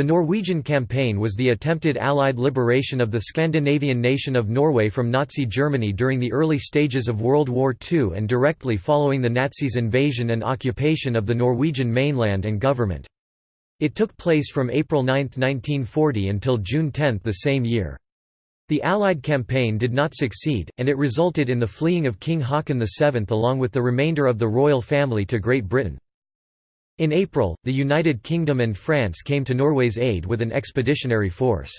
The Norwegian campaign was the attempted Allied liberation of the Scandinavian nation of Norway from Nazi Germany during the early stages of World War II and directly following the Nazis' invasion and occupation of the Norwegian mainland and government. It took place from April 9, 1940 until June 10 the same year. The Allied campaign did not succeed, and it resulted in the fleeing of King Haakon VII along with the remainder of the royal family to Great Britain. In April, the United Kingdom and France came to Norway's aid with an expeditionary force.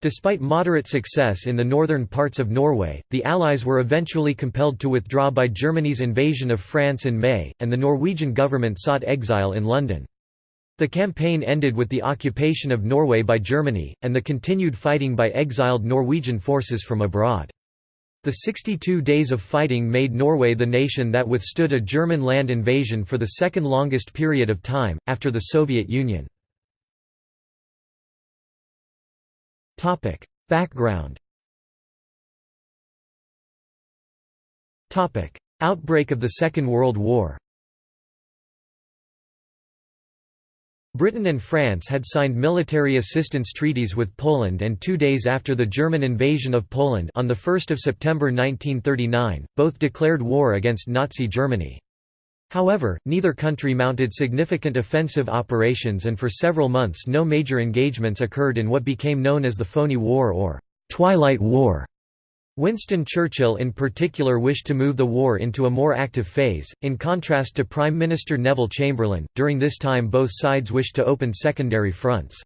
Despite moderate success in the northern parts of Norway, the Allies were eventually compelled to withdraw by Germany's invasion of France in May, and the Norwegian government sought exile in London. The campaign ended with the occupation of Norway by Germany, and the continued fighting by exiled Norwegian forces from abroad. The 62 days of fighting made Norway the nation that withstood a German land invasion for the second longest period of time, after the Soviet Union. Background Outbreak of the Second World War Britain and France had signed military assistance treaties with Poland and two days after the German invasion of Poland on 1 September 1939, both declared war against Nazi Germany. However, neither country mounted significant offensive operations and for several months no major engagements occurred in what became known as the Phoney War or «Twilight War». Winston Churchill in particular wished to move the war into a more active phase, in contrast to Prime Minister Neville Chamberlain. During this time, both sides wished to open secondary fronts.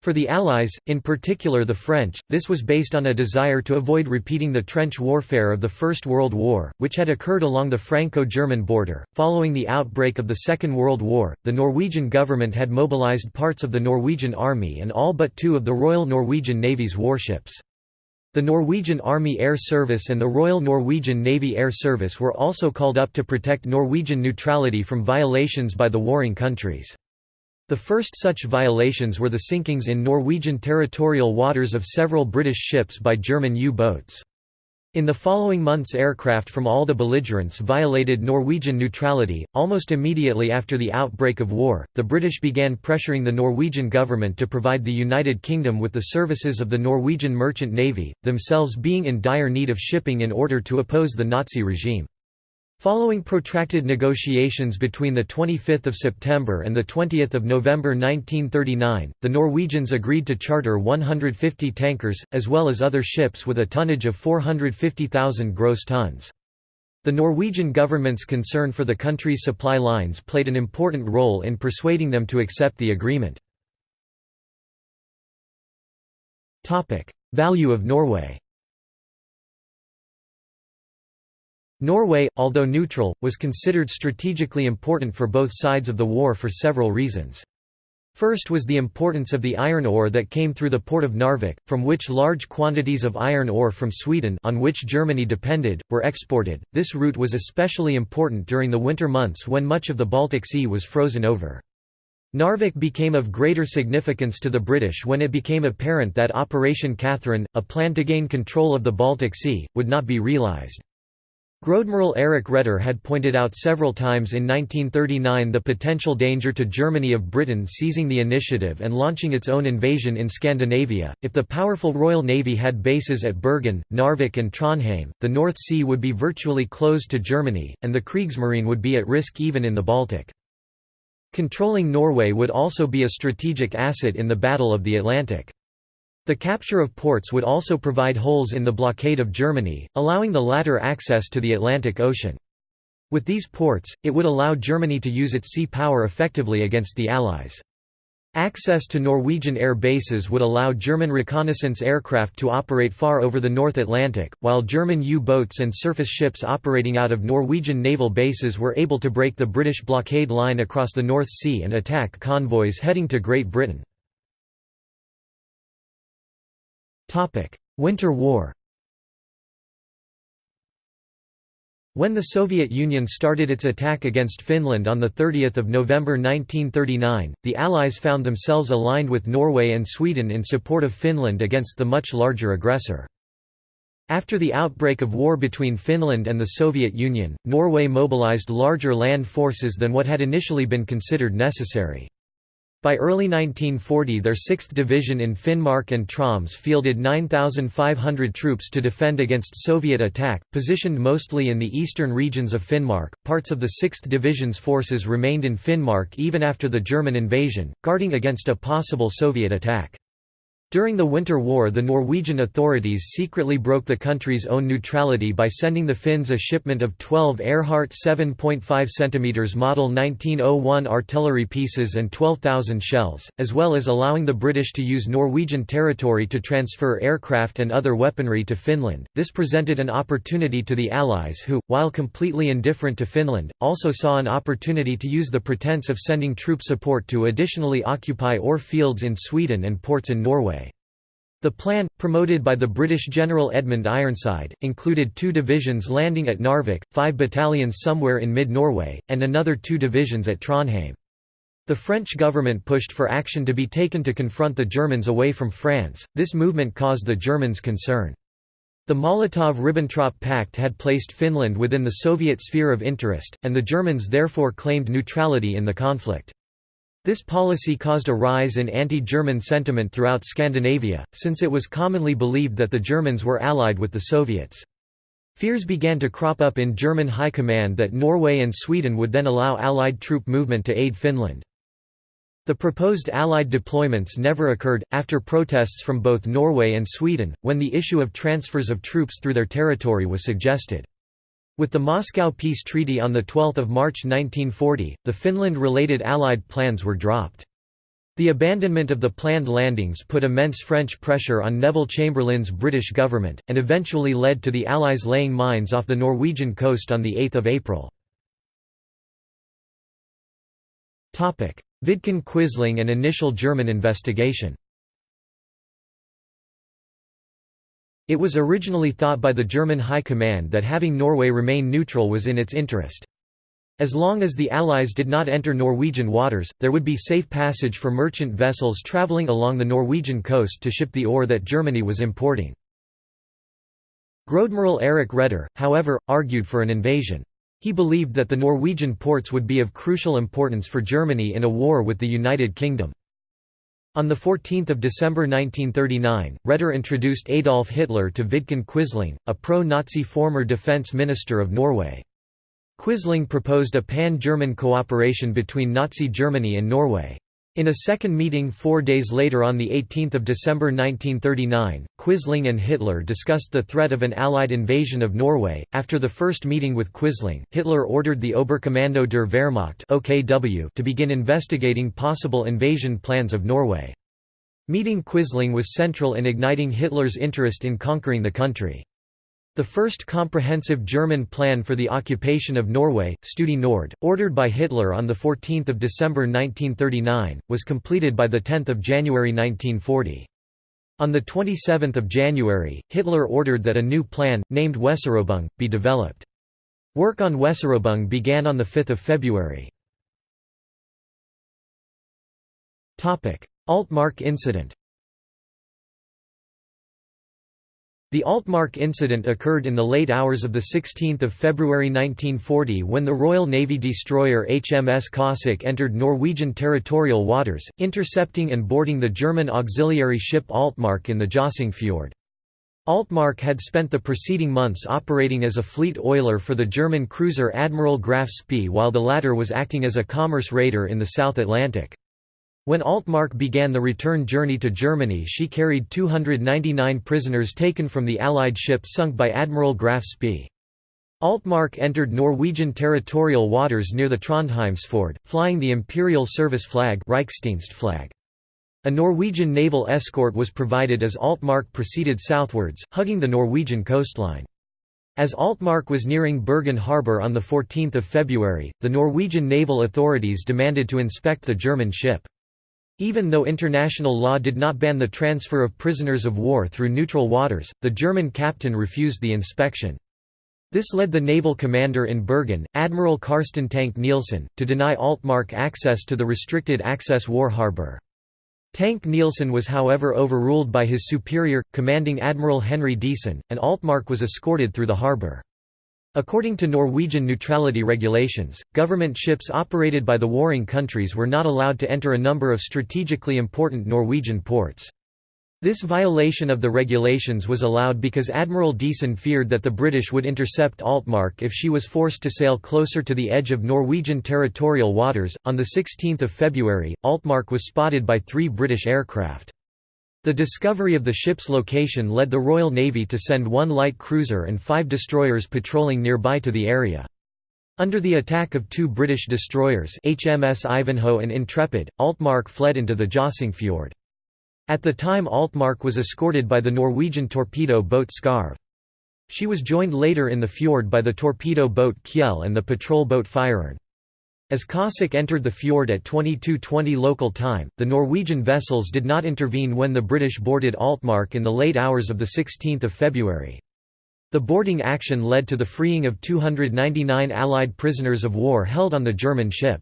For the Allies, in particular the French, this was based on a desire to avoid repeating the trench warfare of the First World War, which had occurred along the Franco German border. Following the outbreak of the Second World War, the Norwegian government had mobilized parts of the Norwegian Army and all but two of the Royal Norwegian Navy's warships. The Norwegian Army Air Service and the Royal Norwegian Navy Air Service were also called up to protect Norwegian neutrality from violations by the warring countries. The first such violations were the sinkings in Norwegian territorial waters of several British ships by German U-boats. In the following months aircraft from all the belligerents violated Norwegian neutrality. Almost immediately after the outbreak of war, the British began pressuring the Norwegian government to provide the United Kingdom with the services of the Norwegian Merchant Navy, themselves being in dire need of shipping in order to oppose the Nazi regime. Following protracted negotiations between 25 September and 20 November 1939, the Norwegians agreed to charter 150 tankers, as well as other ships with a tonnage of 450,000 gross tons. The Norwegian government's concern for the country's supply lines played an important role in persuading them to accept the agreement. Value of Norway Norway, although neutral, was considered strategically important for both sides of the war for several reasons. First was the importance of the iron ore that came through the port of Narvik, from which large quantities of iron ore from Sweden on which Germany depended, were exported. This route was especially important during the winter months when much of the Baltic Sea was frozen over. Narvik became of greater significance to the British when it became apparent that Operation Catherine, a plan to gain control of the Baltic Sea, would not be realised. Großadmiral Eric Raeder had pointed out several times in 1939 the potential danger to Germany of Britain seizing the initiative and launching its own invasion in Scandinavia. If the powerful Royal Navy had bases at Bergen, Narvik, and Trondheim, the North Sea would be virtually closed to Germany, and the Kriegsmarine would be at risk even in the Baltic. Controlling Norway would also be a strategic asset in the Battle of the Atlantic. The capture of ports would also provide holes in the blockade of Germany, allowing the latter access to the Atlantic Ocean. With these ports, it would allow Germany to use its sea power effectively against the Allies. Access to Norwegian air bases would allow German reconnaissance aircraft to operate far over the North Atlantic, while German U-boats and surface ships operating out of Norwegian naval bases were able to break the British blockade line across the North Sea and attack convoys heading to Great Britain. Winter War When the Soviet Union started its attack against Finland on 30 November 1939, the Allies found themselves aligned with Norway and Sweden in support of Finland against the much larger aggressor. After the outbreak of war between Finland and the Soviet Union, Norway mobilized larger land forces than what had initially been considered necessary. By early 1940 their 6th Division in Finnmark and Troms fielded 9,500 troops to defend against Soviet attack, positioned mostly in the eastern regions of Finnmark. Parts of the 6th Division's forces remained in Finnmark even after the German invasion, guarding against a possible Soviet attack. During the Winter War the Norwegian authorities secretly broke the country's own neutrality by sending the Finns a shipment of 12 Ehrhardt 7.5 cm Model 1901 artillery pieces and 12,000 shells, as well as allowing the British to use Norwegian territory to transfer aircraft and other weaponry to Finland. This presented an opportunity to the Allies who, while completely indifferent to Finland, also saw an opportunity to use the pretense of sending troop support to additionally occupy ore fields in Sweden and ports in Norway. The plan, promoted by the British General Edmund Ironside, included two divisions landing at Narvik, five battalions somewhere in mid-Norway, and another two divisions at Trondheim. The French government pushed for action to be taken to confront the Germans away from France, this movement caused the Germans concern. The Molotov–Ribbentrop Pact had placed Finland within the Soviet sphere of interest, and the Germans therefore claimed neutrality in the conflict. This policy caused a rise in anti-German sentiment throughout Scandinavia, since it was commonly believed that the Germans were allied with the Soviets. Fears began to crop up in German high command that Norway and Sweden would then allow Allied troop movement to aid Finland. The proposed Allied deployments never occurred, after protests from both Norway and Sweden, when the issue of transfers of troops through their territory was suggested. With the Moscow Peace Treaty on 12 March 1940, the Finland-related Allied plans were dropped. The abandonment of the planned landings put immense French pressure on Neville Chamberlain's British government, and eventually led to the Allies laying mines off the Norwegian coast on 8 April. Vidkun Quisling and initial German investigation It was originally thought by the German High Command that having Norway remain neutral was in its interest. As long as the Allies did not enter Norwegian waters, there would be safe passage for merchant vessels travelling along the Norwegian coast to ship the ore that Germany was importing. Großadmiral Erik Raeder, however, argued for an invasion. He believed that the Norwegian ports would be of crucial importance for Germany in a war with the United Kingdom. On 14 December 1939, Raeder introduced Adolf Hitler to Vidkun Quisling, a pro-Nazi former defense minister of Norway. Quisling proposed a pan-German cooperation between Nazi Germany and Norway. In a second meeting four days later on 18 December 1939, Quisling and Hitler discussed the threat of an Allied invasion of Norway. After the first meeting with Quisling, Hitler ordered the Oberkommando der Wehrmacht (OKW) to begin investigating possible invasion plans of Norway. Meeting Quisling was central in igniting Hitler's interest in conquering the country. The first comprehensive German plan for the occupation of Norway, Studie Nord, ordered by Hitler on 14 December 1939, was completed by 10 January 1940. On 27 January, Hitler ordered that a new plan, named Weserübung, be developed. Work on Weserübung began on 5 February. Altmark incident The Altmark incident occurred in the late hours of 16 February 1940 when the Royal Navy destroyer HMS Cossack entered Norwegian territorial waters, intercepting and boarding the German auxiliary ship Altmark in the Jossing Fjord. Altmark had spent the preceding months operating as a fleet oiler for the German cruiser Admiral Graf Spee while the latter was acting as a commerce raider in the South Atlantic. When Altmark began the return journey to Germany she carried 299 prisoners taken from the Allied ship sunk by Admiral Graf Spee. Altmark entered Norwegian territorial waters near the Trondheimsfjord, flying the Imperial Service flag flag. A Norwegian naval escort was provided as Altmark proceeded southwards, hugging the Norwegian coastline. As Altmark was nearing Bergen harbour on 14 February, the Norwegian naval authorities demanded to inspect the German ship. Even though international law did not ban the transfer of prisoners of war through neutral waters, the German captain refused the inspection. This led the naval commander in Bergen, Admiral Karsten Tank Nielsen, to deny Altmark access to the restricted access war harbour. Tank Nielsen was however overruled by his superior, commanding Admiral Henry Diesen, and Altmark was escorted through the harbour. According to Norwegian neutrality regulations, government ships operated by the warring countries were not allowed to enter a number of strategically important Norwegian ports. This violation of the regulations was allowed because Admiral Diesen feared that the British would intercept Altmark if she was forced to sail closer to the edge of Norwegian territorial waters. On the 16th of February, Altmark was spotted by three British aircraft. The discovery of the ship's location led the Royal Navy to send one light cruiser and five destroyers patrolling nearby to the area. Under the attack of two British destroyers HMS Ivanhoe and Intrepid, Altmark fled into the Jøssingfjord. At the time Altmark was escorted by the Norwegian torpedo boat Skarv. She was joined later in the fjord by the torpedo boat Kjell and the patrol boat Firern. As Cossack entered the fjord at 22.20 local time, the Norwegian vessels did not intervene when the British boarded Altmark in the late hours of 16 February. The boarding action led to the freeing of 299 Allied prisoners of war held on the German ship.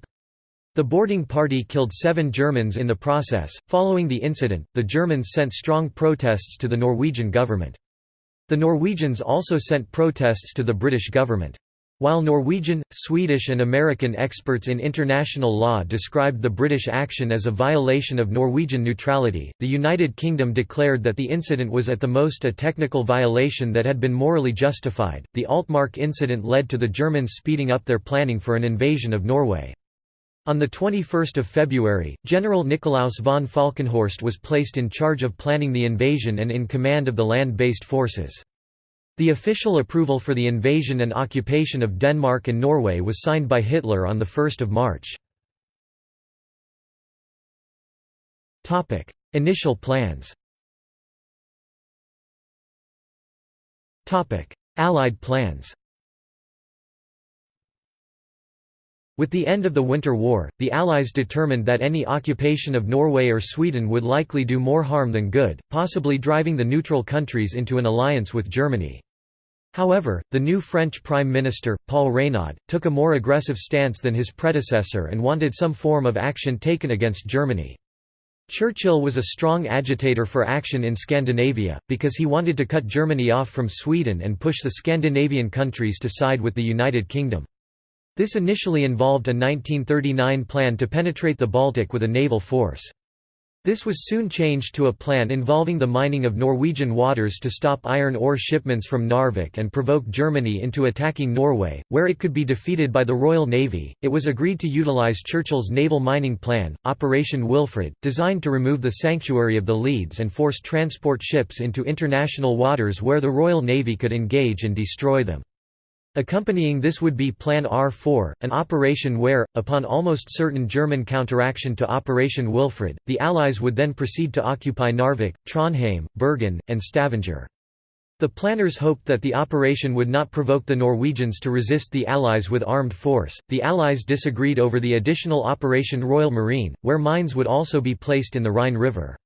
The boarding party killed seven Germans in the process. Following the incident, the Germans sent strong protests to the Norwegian government. The Norwegians also sent protests to the British government. While Norwegian, Swedish and American experts in international law described the British action as a violation of Norwegian neutrality, the United Kingdom declared that the incident was at the most a technical violation that had been morally justified. The Altmark incident led to the Germans speeding up their planning for an invasion of Norway. On 21 February, General Nikolaus von Falkenhorst was placed in charge of planning the invasion and in command of the land-based forces. The official approval for the invasion and occupation of Denmark and Norway was signed by Hitler on 1 March. Initial plans Allied plans With the end of the Winter War, the Allies determined that any occupation of Norway or Sweden would likely do more harm than good, possibly driving the neutral countries into an alliance with Germany. However, the new French Prime Minister, Paul Reynaud, took a more aggressive stance than his predecessor and wanted some form of action taken against Germany. Churchill was a strong agitator for action in Scandinavia, because he wanted to cut Germany off from Sweden and push the Scandinavian countries to side with the United Kingdom. This initially involved a 1939 plan to penetrate the Baltic with a naval force. This was soon changed to a plan involving the mining of Norwegian waters to stop iron ore shipments from Narvik and provoke Germany into attacking Norway, where it could be defeated by the Royal Navy. It was agreed to utilize Churchill's naval mining plan, Operation Wilfred, designed to remove the sanctuary of the Leads and force transport ships into international waters where the Royal Navy could engage and destroy them. Accompanying this would be Plan R4, an operation where, upon almost certain German counteraction to Operation Wilfred, the Allies would then proceed to occupy Narvik, Trondheim, Bergen, and Stavanger. The planners hoped that the operation would not provoke the Norwegians to resist the Allies with armed force. The Allies disagreed over the additional Operation Royal Marine, where mines would also be placed in the Rhine River.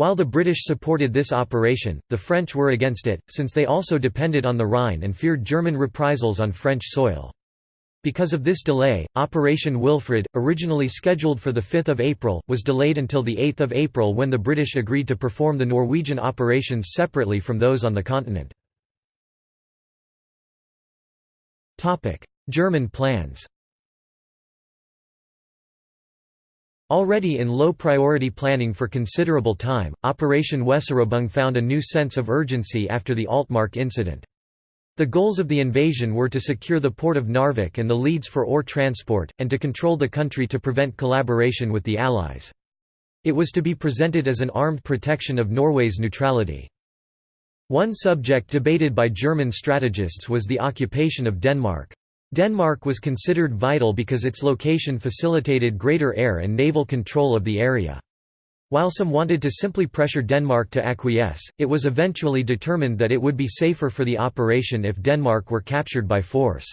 While the British supported this operation, the French were against it, since they also depended on the Rhine and feared German reprisals on French soil. Because of this delay, Operation Wilfred, originally scheduled for 5 April, was delayed until 8 April when the British agreed to perform the Norwegian operations separately from those on the continent. German plans Already in low-priority planning for considerable time, Operation Weserübung found a new sense of urgency after the Altmark incident. The goals of the invasion were to secure the port of Narvik and the leads for ore transport, and to control the country to prevent collaboration with the Allies. It was to be presented as an armed protection of Norway's neutrality. One subject debated by German strategists was the occupation of Denmark. Denmark was considered vital because its location facilitated greater air and naval control of the area. While some wanted to simply pressure Denmark to acquiesce, it was eventually determined that it would be safer for the operation if Denmark were captured by force.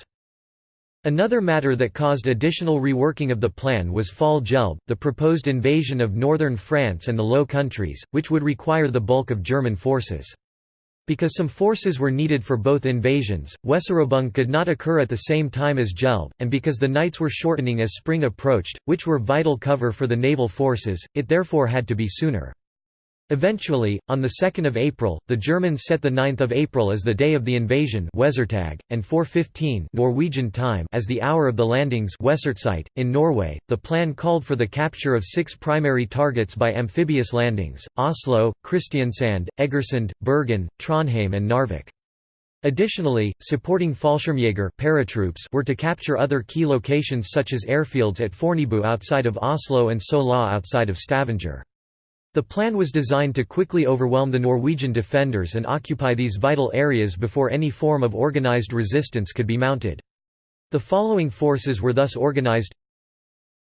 Another matter that caused additional reworking of the plan was Fall Gelb, the proposed invasion of northern France and the Low Countries, which would require the bulk of German forces. Because some forces were needed for both invasions, Weserübung could not occur at the same time as Gelb, and because the nights were shortening as spring approached, which were vital cover for the naval forces, it therefore had to be sooner. Eventually, on 2 April, the Germans set 9 April as the day of the invasion and 4.15 Norwegian time as the hour of the landings in Norway. The plan called for the capture of six primary targets by amphibious landings, Oslo, Kristiansand, Egersund, Bergen, Trondheim and Narvik. Additionally, supporting Fallschirmjäger paratroops were to capture other key locations such as airfields at Fornebu outside of Oslo and Sola outside of Stavanger. The plan was designed to quickly overwhelm the Norwegian defenders and occupy these vital areas before any form of organized resistance could be mounted. The following forces were thus organized.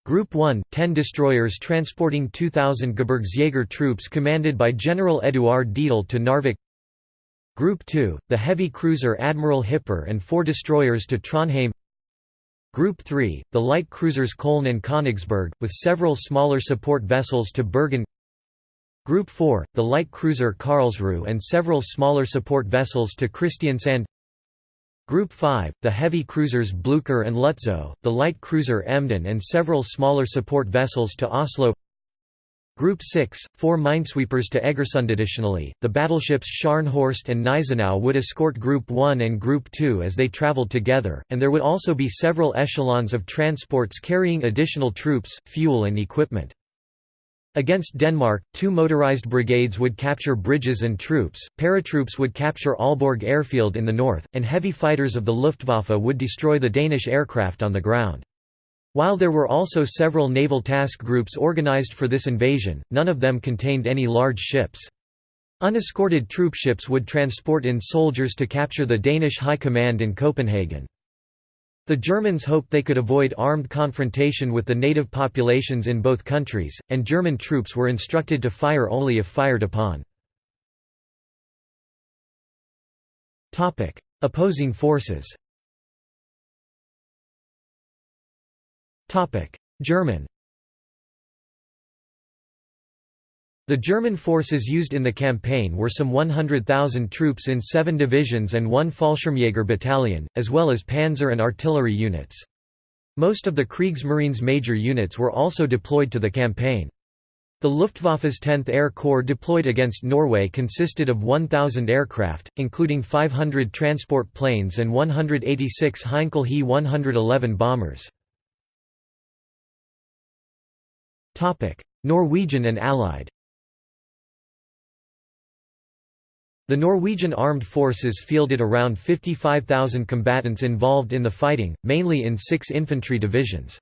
Group 1, 10 destroyers transporting 2,000 Gebirgsjäger troops commanded by General Eduard Dietl to Narvik. Group 2, the heavy cruiser Admiral Hipper and four destroyers to Trondheim. Group 3, the light cruisers Köln and Königsberg, with several smaller support vessels to Bergen Group 4, the light cruiser Karlsruhe and several smaller support vessels to Kristiansand Group 5, the heavy cruisers Blücher and Lützow, the light cruiser Emden and several smaller support vessels to Oslo Group 6, four minesweepers to Egersund. Additionally, the battleships Scharnhorst and Gneisenau would escort Group 1 and Group 2 as they traveled together, and there would also be several echelons of transports carrying additional troops, fuel and equipment. Against Denmark, two motorized brigades would capture bridges and troops, paratroops would capture Aalborg airfield in the north, and heavy fighters of the Luftwaffe would destroy the Danish aircraft on the ground. While there were also several naval task groups organized for this invasion, none of them contained any large ships. Unescorted troopships would transport in soldiers to capture the Danish High Command in Copenhagen. The Germans hoped they could avoid armed confrontation with the native populations in both countries, and German troops were instructed to fire only if fired upon. Opposing forces German The German forces used in the campaign were some 100,000 troops in seven divisions and one Fallschirmjäger battalion, as well as panzer and artillery units. Most of the Kriegsmarine's major units were also deployed to the campaign. The Luftwaffe's 10th Air Corps deployed against Norway consisted of 1,000 aircraft, including 500 transport planes and 186 Heinkel He 111 bombers. Norwegian and Allied The Norwegian armed forces fielded around 55,000 combatants involved in the fighting, mainly in six infantry divisions.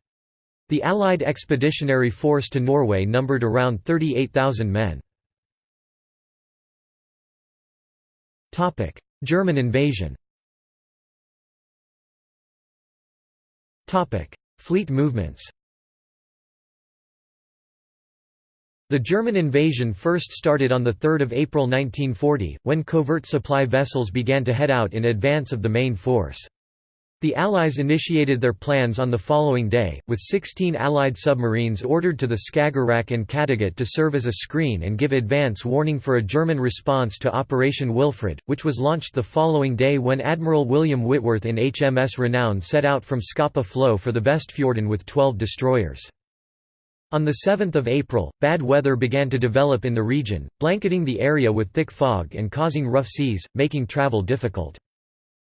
The Allied expeditionary force to Norway numbered around 38,000 men. German invasion Fleet movements The German invasion first started on 3 April 1940, when covert supply vessels began to head out in advance of the main force. The Allies initiated their plans on the following day, with 16 Allied submarines ordered to the Skagerrak and Kattegat to serve as a screen and give advance warning for a German response to Operation Wilfred, which was launched the following day when Admiral William Whitworth in HMS Renown set out from Scapa Flow for the Vestfjorden with 12 destroyers. On 7 April, bad weather began to develop in the region, blanketing the area with thick fog and causing rough seas, making travel difficult.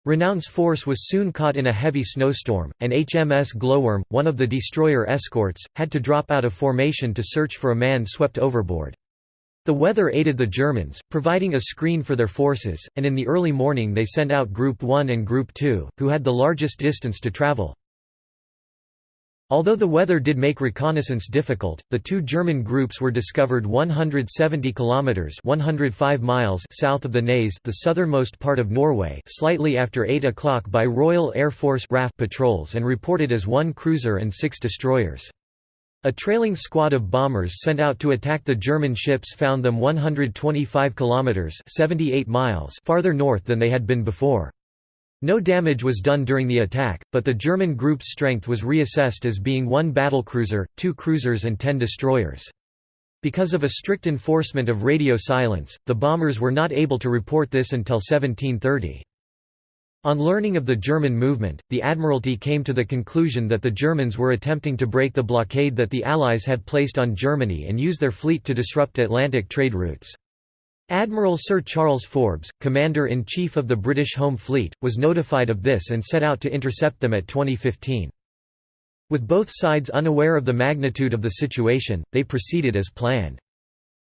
Renown's force was soon caught in a heavy snowstorm, and HMS Glowworm, one of the destroyer escorts, had to drop out of formation to search for a man swept overboard. The weather aided the Germans, providing a screen for their forces, and in the early morning they sent out Group 1 and Group 2, who had the largest distance to travel. Although the weather did make reconnaissance difficult, the two German groups were discovered 170 kilometers (105 miles) south of the Naze, the southernmost part of Norway, slightly after 8 o'clock by Royal Air Force RAF patrols and reported as one cruiser and six destroyers. A trailing squad of bombers sent out to attack the German ships found them 125 kilometers (78 miles) farther north than they had been before. No damage was done during the attack, but the German group's strength was reassessed as being one battlecruiser, two cruisers and ten destroyers. Because of a strict enforcement of radio silence, the bombers were not able to report this until 1730. On learning of the German movement, the Admiralty came to the conclusion that the Germans were attempting to break the blockade that the Allies had placed on Germany and use their fleet to disrupt Atlantic trade routes. Admiral Sir Charles Forbes, Commander-in-Chief of the British Home Fleet, was notified of this and set out to intercept them at 2015. With both sides unaware of the magnitude of the situation, they proceeded as planned.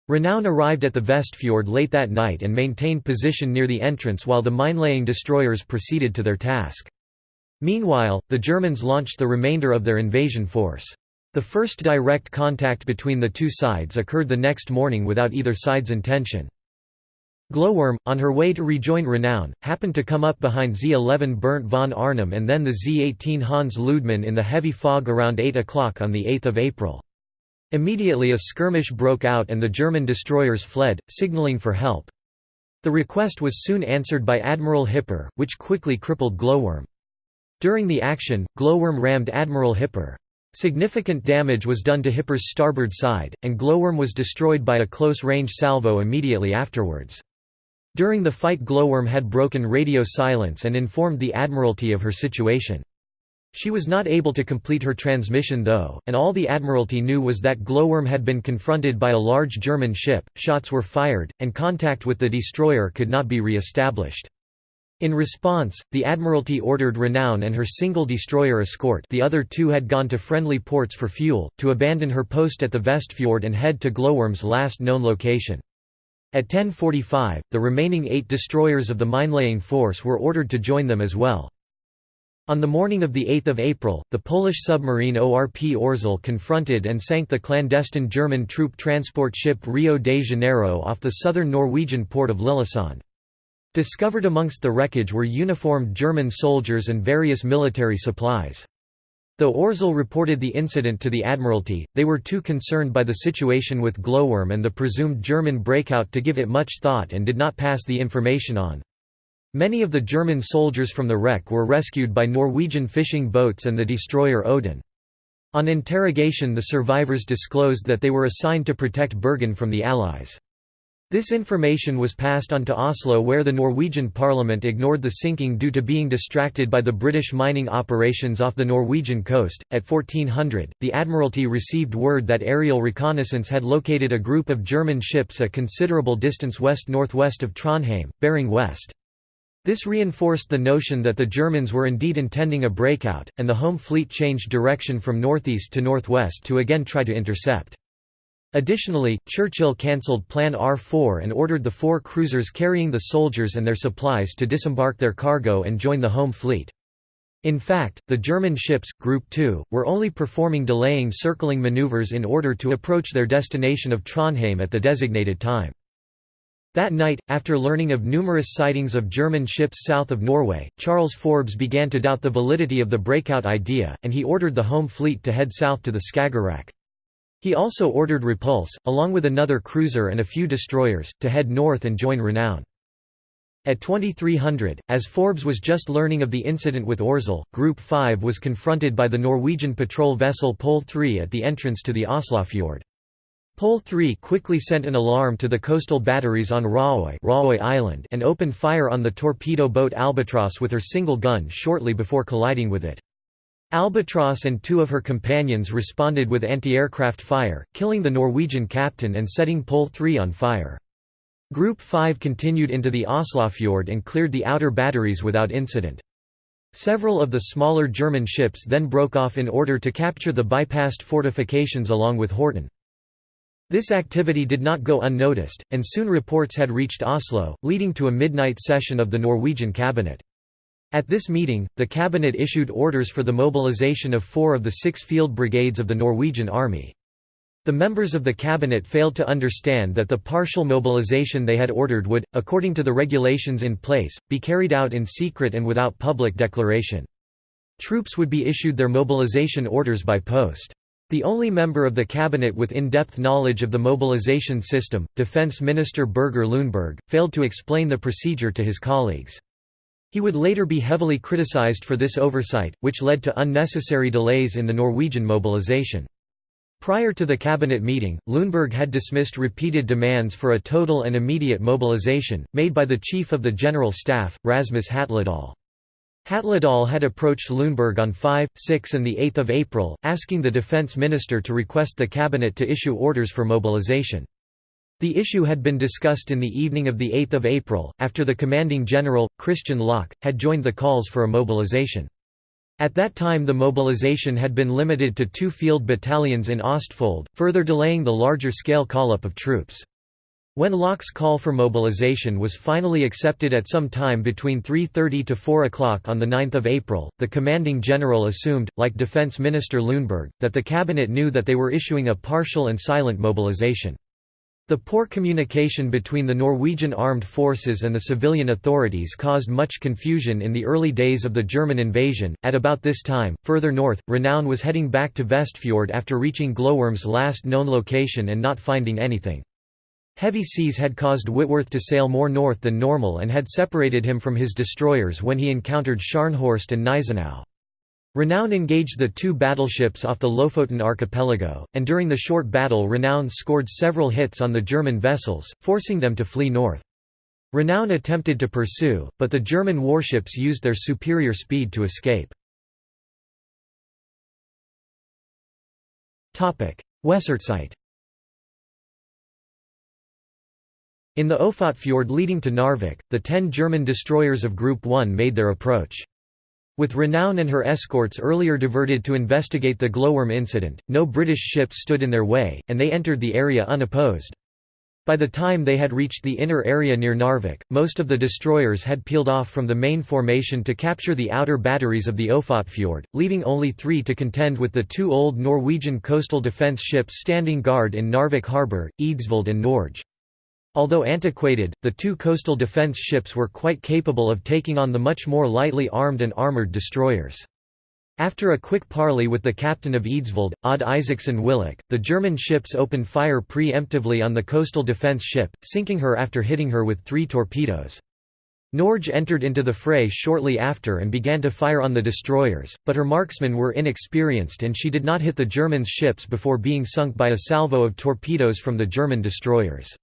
Renown arrived at the Vestfjord late that night and maintained position near the entrance while the minelaying destroyers proceeded to their task. Meanwhile, the Germans launched the remainder of their invasion force. The first direct contact between the two sides occurred the next morning without either side's intention. Glowworm, on her way to rejoin Renown, happened to come up behind Z-11 Bernd von Arnim and then the Z-18 Hans Lüdemann in the heavy fog around 8 o'clock on 8 April. Immediately a skirmish broke out and the German destroyers fled, signaling for help. The request was soon answered by Admiral Hipper, which quickly crippled Glowworm. During the action, Glowworm rammed Admiral Hipper. Significant damage was done to Hipper's starboard side, and Glowworm was destroyed by a close-range salvo immediately afterwards. During the fight Glowworm had broken radio silence and informed the Admiralty of her situation. She was not able to complete her transmission though, and all the Admiralty knew was that Glowworm had been confronted by a large German ship, shots were fired, and contact with the destroyer could not be re-established. In response, the Admiralty ordered Renown and her single destroyer escort the other two had gone to friendly ports for fuel, to abandon her post at the Vestfjord and head to Glowworm's last known location. At 10.45, the remaining eight destroyers of the minelaying force were ordered to join them as well. On the morning of 8 April, the Polish submarine ORP Orzel confronted and sank the clandestine German troop transport ship Rio de Janeiro off the southern Norwegian port of Lillesand. Discovered amongst the wreckage were uniformed German soldiers and various military supplies. Though Orzel reported the incident to the Admiralty, they were too concerned by the situation with Glowworm and the presumed German breakout to give it much thought and did not pass the information on. Many of the German soldiers from the wreck were rescued by Norwegian fishing boats and the destroyer Odin. On interrogation the survivors disclosed that they were assigned to protect Bergen from the Allies. This information was passed on to Oslo where the Norwegian parliament ignored the sinking due to being distracted by the British mining operations off the Norwegian coast. At 1400, the Admiralty received word that aerial reconnaissance had located a group of German ships a considerable distance west-northwest of Trondheim, bearing west. This reinforced the notion that the Germans were indeed intending a breakout, and the home fleet changed direction from northeast to northwest to again try to intercept. Additionally, Churchill cancelled Plan R4 and ordered the four cruisers carrying the soldiers and their supplies to disembark their cargo and join the home fleet. In fact, the German ships, Group 2, were only performing delaying circling maneuvers in order to approach their destination of Trondheim at the designated time. That night, after learning of numerous sightings of German ships south of Norway, Charles Forbes began to doubt the validity of the breakout idea, and he ordered the home fleet to head south to the Skagerrak. He also ordered Repulse, along with another cruiser and a few destroyers, to head north and join Renown. At 2300, as Forbes was just learning of the incident with Orzel, Group 5 was confronted by the Norwegian patrol vessel Pole 3 at the entrance to the Oslofjord. Pole 3 quickly sent an alarm to the coastal batteries on Raøy, Raøy Island and opened fire on the torpedo boat Albatross with her single gun shortly before colliding with it. Albatross and two of her companions responded with anti-aircraft fire, killing the Norwegian captain and setting Pole 3 on fire. Group 5 continued into the Oslofjord and cleared the outer batteries without incident. Several of the smaller German ships then broke off in order to capture the bypassed fortifications along with Horten. This activity did not go unnoticed, and soon reports had reached Oslo, leading to a midnight session of the Norwegian cabinet. At this meeting, the cabinet issued orders for the mobilization of four of the six field brigades of the Norwegian army. The members of the cabinet failed to understand that the partial mobilization they had ordered would, according to the regulations in place, be carried out in secret and without public declaration. Troops would be issued their mobilization orders by post. The only member of the cabinet with in-depth knowledge of the mobilization system, Defense Minister Birger Ljungberg, failed to explain the procedure to his colleagues. He would later be heavily criticized for this oversight, which led to unnecessary delays in the Norwegian mobilization. Prior to the cabinet meeting, Ljungberg had dismissed repeated demands for a total and immediate mobilization, made by the Chief of the General Staff, Rasmus Hatledal. Hatledal had approached Ljungberg on 5, 6 and 8 April, asking the defense minister to request the cabinet to issue orders for mobilization. The issue had been discussed in the evening of 8 April, after the commanding general, Christian Laake, had joined the calls for a mobilization. At that time the mobilization had been limited to two field battalions in Ostfold, further delaying the larger-scale call-up of troops. When Laake's call for mobilization was finally accepted at some time between 3.30 to 4 o'clock on 9 April, the commanding general assumed, like Defense Minister Ljungberg, that the cabinet knew that they were issuing a partial and silent mobilization. The poor communication between the Norwegian armed forces and the civilian authorities caused much confusion in the early days of the German invasion. At about this time, further north, Renown was heading back to Vestfjord after reaching Glowworm's last known location and not finding anything. Heavy seas had caused Whitworth to sail more north than normal and had separated him from his destroyers when he encountered Scharnhorst and Gneisenau. Renown engaged the two battleships off the Lofoten archipelago, and during the short battle Renown scored several hits on the German vessels, forcing them to flee north. Renown attempted to pursue, but the German warships used their superior speed to escape. Weserzeit In the Ofotfjord leading to Narvik, the ten German destroyers of Group 1 made their approach. With Renown and her escorts earlier diverted to investigate the glowworm incident, no British ships stood in their way, and they entered the area unopposed. By the time they had reached the inner area near Narvik, most of the destroyers had peeled off from the main formation to capture the outer batteries of the Ofotfjord, leaving only three to contend with the two old Norwegian coastal defence ships standing guard in Narvik harbour, Eidsvold and Norge. Although antiquated, the two coastal defence ships were quite capable of taking on the much more lightly armed and armoured destroyers. After a quick parley with the captain of Eidsvold, Odd Isaachsen Willoch, the German ships opened fire pre-emptively on the coastal defence ship, sinking her after hitting her with three torpedoes. Norge entered into the fray shortly after and began to fire on the destroyers, but her marksmen were inexperienced and she did not hit the Germans' ships before being sunk by a salvo of torpedoes from the German destroyers.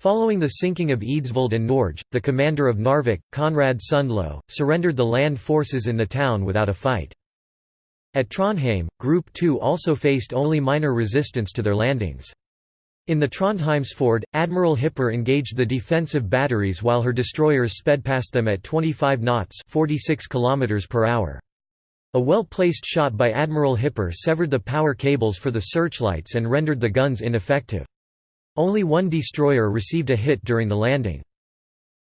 Following the sinking of Eidsvold and Norge, the commander of Narvik, Konrad Sundlo, surrendered the land forces in the town without a fight. At Trondheim, Group 2 also faced only minor resistance to their landings. In the Trondheimsfjord, Admiral Hipper engaged the defensive batteries while her destroyers sped past them at 25 knots 46 km per hour. A well-placed shot by Admiral Hipper severed the power cables for the searchlights and rendered the guns ineffective. Only one destroyer received a hit during the landing.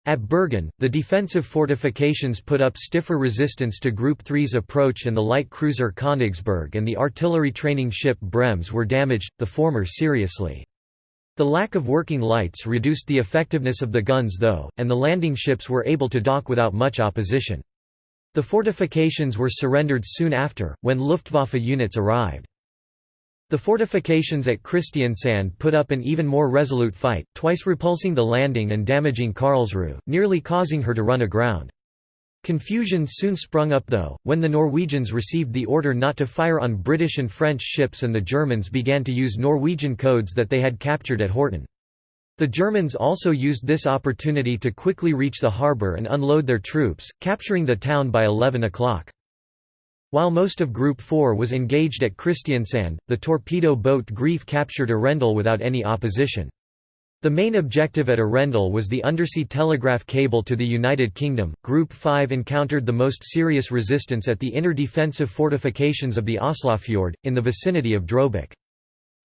At Bergen, the defensive fortifications put up stiffer resistance to Group 3's approach and the light cruiser Königsberg and the artillery training ship Brems were damaged, the former seriously. The lack of working lights reduced the effectiveness of the guns though, and the landing ships were able to dock without much opposition. The fortifications were surrendered soon after, when Luftwaffe units arrived. The fortifications at Kristiansand put up an even more resolute fight, twice repulsing the landing and damaging Karlsruhe, nearly causing her to run aground. Confusion soon sprung up though, when the Norwegians received the order not to fire on British and French ships and the Germans began to use Norwegian codes that they had captured at Horten. The Germans also used this opportunity to quickly reach the harbour and unload their troops, capturing the town by 11 o'clock. While most of Group 4 was engaged at Kristiansand, the torpedo boat Grief captured Arendal without any opposition. The main objective at Arendal was the undersea telegraph cable to the United Kingdom. Group 5 encountered the most serious resistance at the inner defensive fortifications of the Oslofjord, in the vicinity of Drobak.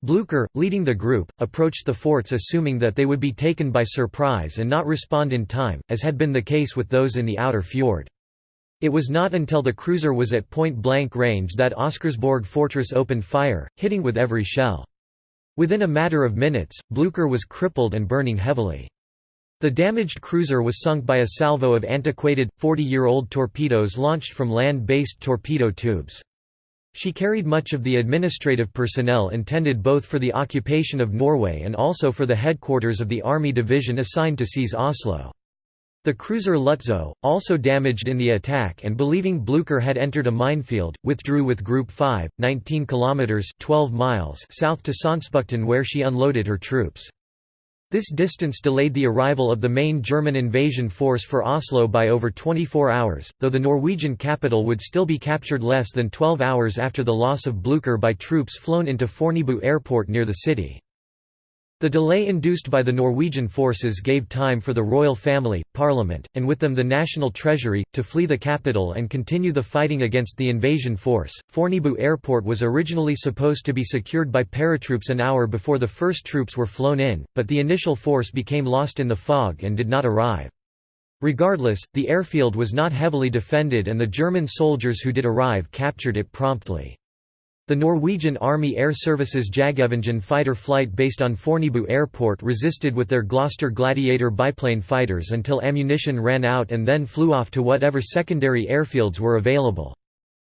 Blücher, leading the group, approached the forts assuming that they would be taken by surprise and not respond in time, as had been the case with those in the outer fjord. It was not until the cruiser was at point-blank range that Oscarsborg fortress opened fire, hitting with every shell. Within a matter of minutes, Blücher was crippled and burning heavily. The damaged cruiser was sunk by a salvo of antiquated, 40-year-old torpedoes launched from land-based torpedo tubes. She carried much of the administrative personnel intended both for the occupation of Norway and also for the headquarters of the army division assigned to seize Oslo. The cruiser Lützow, also damaged in the attack and believing Blücher had entered a minefield, withdrew with Group 5, 19 kilometers 12 miles south to Sonsbukten where she unloaded her troops. This distance delayed the arrival of the main German invasion force for Oslo by over 24 hours, though the Norwegian capital would still be captured less than 12 hours after the loss of Blücher by troops flown into Fornebu airport near the city. The delay induced by the Norwegian forces gave time for the royal family, parliament, and with them the national treasury, to flee the capital and continue the fighting against the invasion force. Fornebu Airport was originally supposed to be secured by paratroops an hour before the first troops were flown in, but the initial force became lost in the fog and did not arrive. Regardless, the airfield was not heavily defended and the German soldiers who did arrive captured it promptly. The Norwegian Army Air Service's Jagevingen fighter flight based on Fornebu Airport resisted with their Gloster Gladiator biplane fighters until ammunition ran out and then flew off to whatever secondary airfields were available.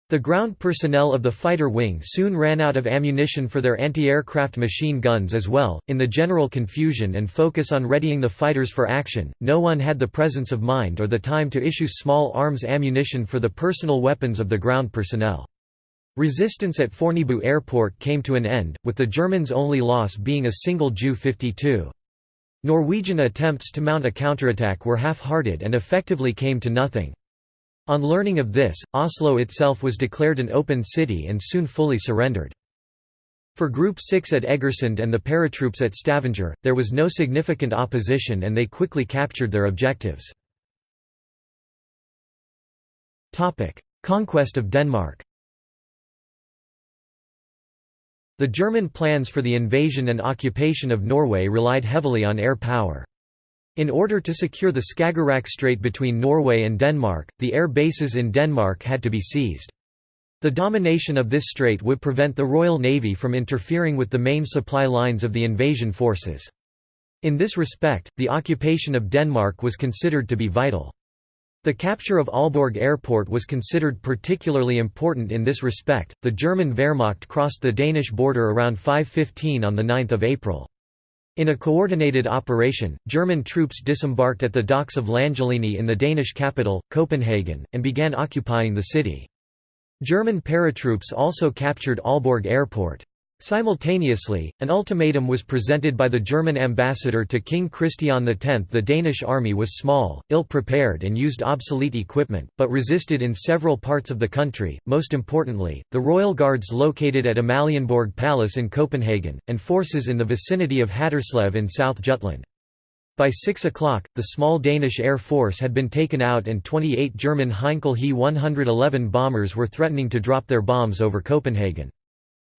The ground personnel of the fighter wing soon ran out of ammunition for their anti-aircraft machine guns as well. In the general confusion and focus on readying the fighters for action, no one had the presence of mind or the time to issue small arms ammunition for the personal weapons of the ground personnel. Resistance at Fornebu airport came to an end, with the Germans' only loss being a single Ju-52. Norwegian attempts to mount a counterattack were half-hearted and effectively came to nothing. On learning of this, Oslo itself was declared an open city and soon fully surrendered. For Group 6 at Egersund and the paratroops at Stavanger, there was no significant opposition and they quickly captured their objectives. Conquest of Denmark The German plans for the invasion and occupation of Norway relied heavily on air power. In order to secure the Skagerrak Strait between Norway and Denmark, the air bases in Denmark had to be seized. The domination of this strait would prevent the Royal Navy from interfering with the main supply lines of the invasion forces. In this respect, the occupation of Denmark was considered to be vital. The capture of Aalborg Airport was considered particularly important in this respect. The German Wehrmacht crossed the Danish border around 5:15 on the 9th of April. In a coordinated operation, German troops disembarked at the docks of Langelinie in the Danish capital, Copenhagen, and began occupying the city. German paratroops also captured Aalborg Airport. Simultaneously, an ultimatum was presented by the German ambassador to King Christian X. The Danish army was small, ill-prepared and used obsolete equipment, but resisted in several parts of the country, most importantly, the royal guards located at Amalienborg Palace in Copenhagen, and forces in the vicinity of Haderslev in South Jutland. By 6 o'clock, the small Danish air force had been taken out and 28 German Heinkel He 111 bombers were threatening to drop their bombs over Copenhagen.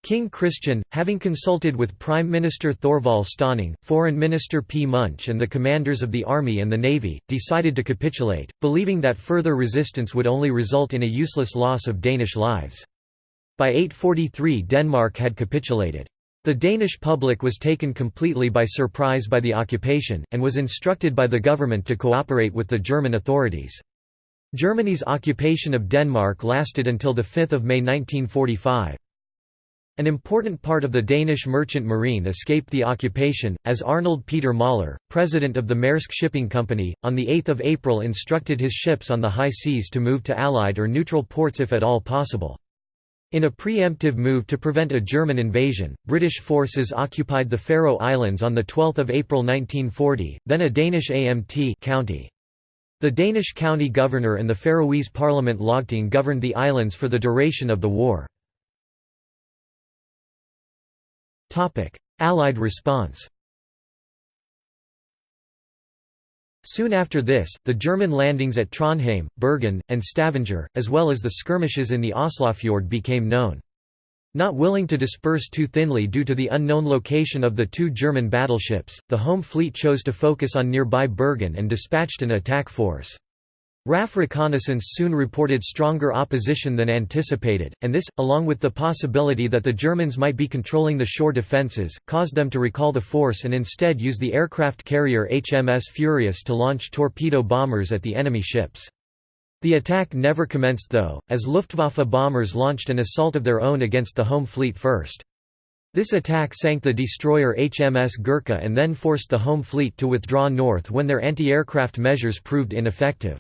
King Christian, having consulted with Prime Minister Thorvald Stauning, Foreign Minister P. Munch and the commanders of the army and the navy, decided to capitulate, believing that further resistance would only result in a useless loss of Danish lives. By 843 Denmark had capitulated. The Danish public was taken completely by surprise by the occupation, and was instructed by the government to cooperate with the German authorities. Germany's occupation of Denmark lasted until 5 May 1945. An important part of the Danish merchant marine escaped the occupation, as Arnold Peter Møller, president of the Maersk Shipping Company, on 8 April instructed his ships on the high seas to move to Allied or neutral ports if at all possible. In a preemptive move to prevent a German invasion, British forces occupied the Faroe Islands on 12 April 1940, then a Danish AMT county. The Danish county governor and the Faroese parliament Lagting governed the islands for the duration of the war. Allied response Soon after this, the German landings at Trondheim, Bergen, and Stavanger, as well as the skirmishes in the Oslofjord became known. Not willing to disperse too thinly due to the unknown location of the two German battleships, the Home Fleet chose to focus on nearby Bergen and dispatched an attack force. RAF reconnaissance soon reported stronger opposition than anticipated, and this, along with the possibility that the Germans might be controlling the shore defences, caused them to recall the force and instead use the aircraft carrier HMS Furious to launch torpedo bombers at the enemy ships. The attack never commenced though, as Luftwaffe bombers launched an assault of their own against the home fleet first. This attack sank the destroyer HMS Gurkha and then forced the home fleet to withdraw north when their anti-aircraft measures proved ineffective.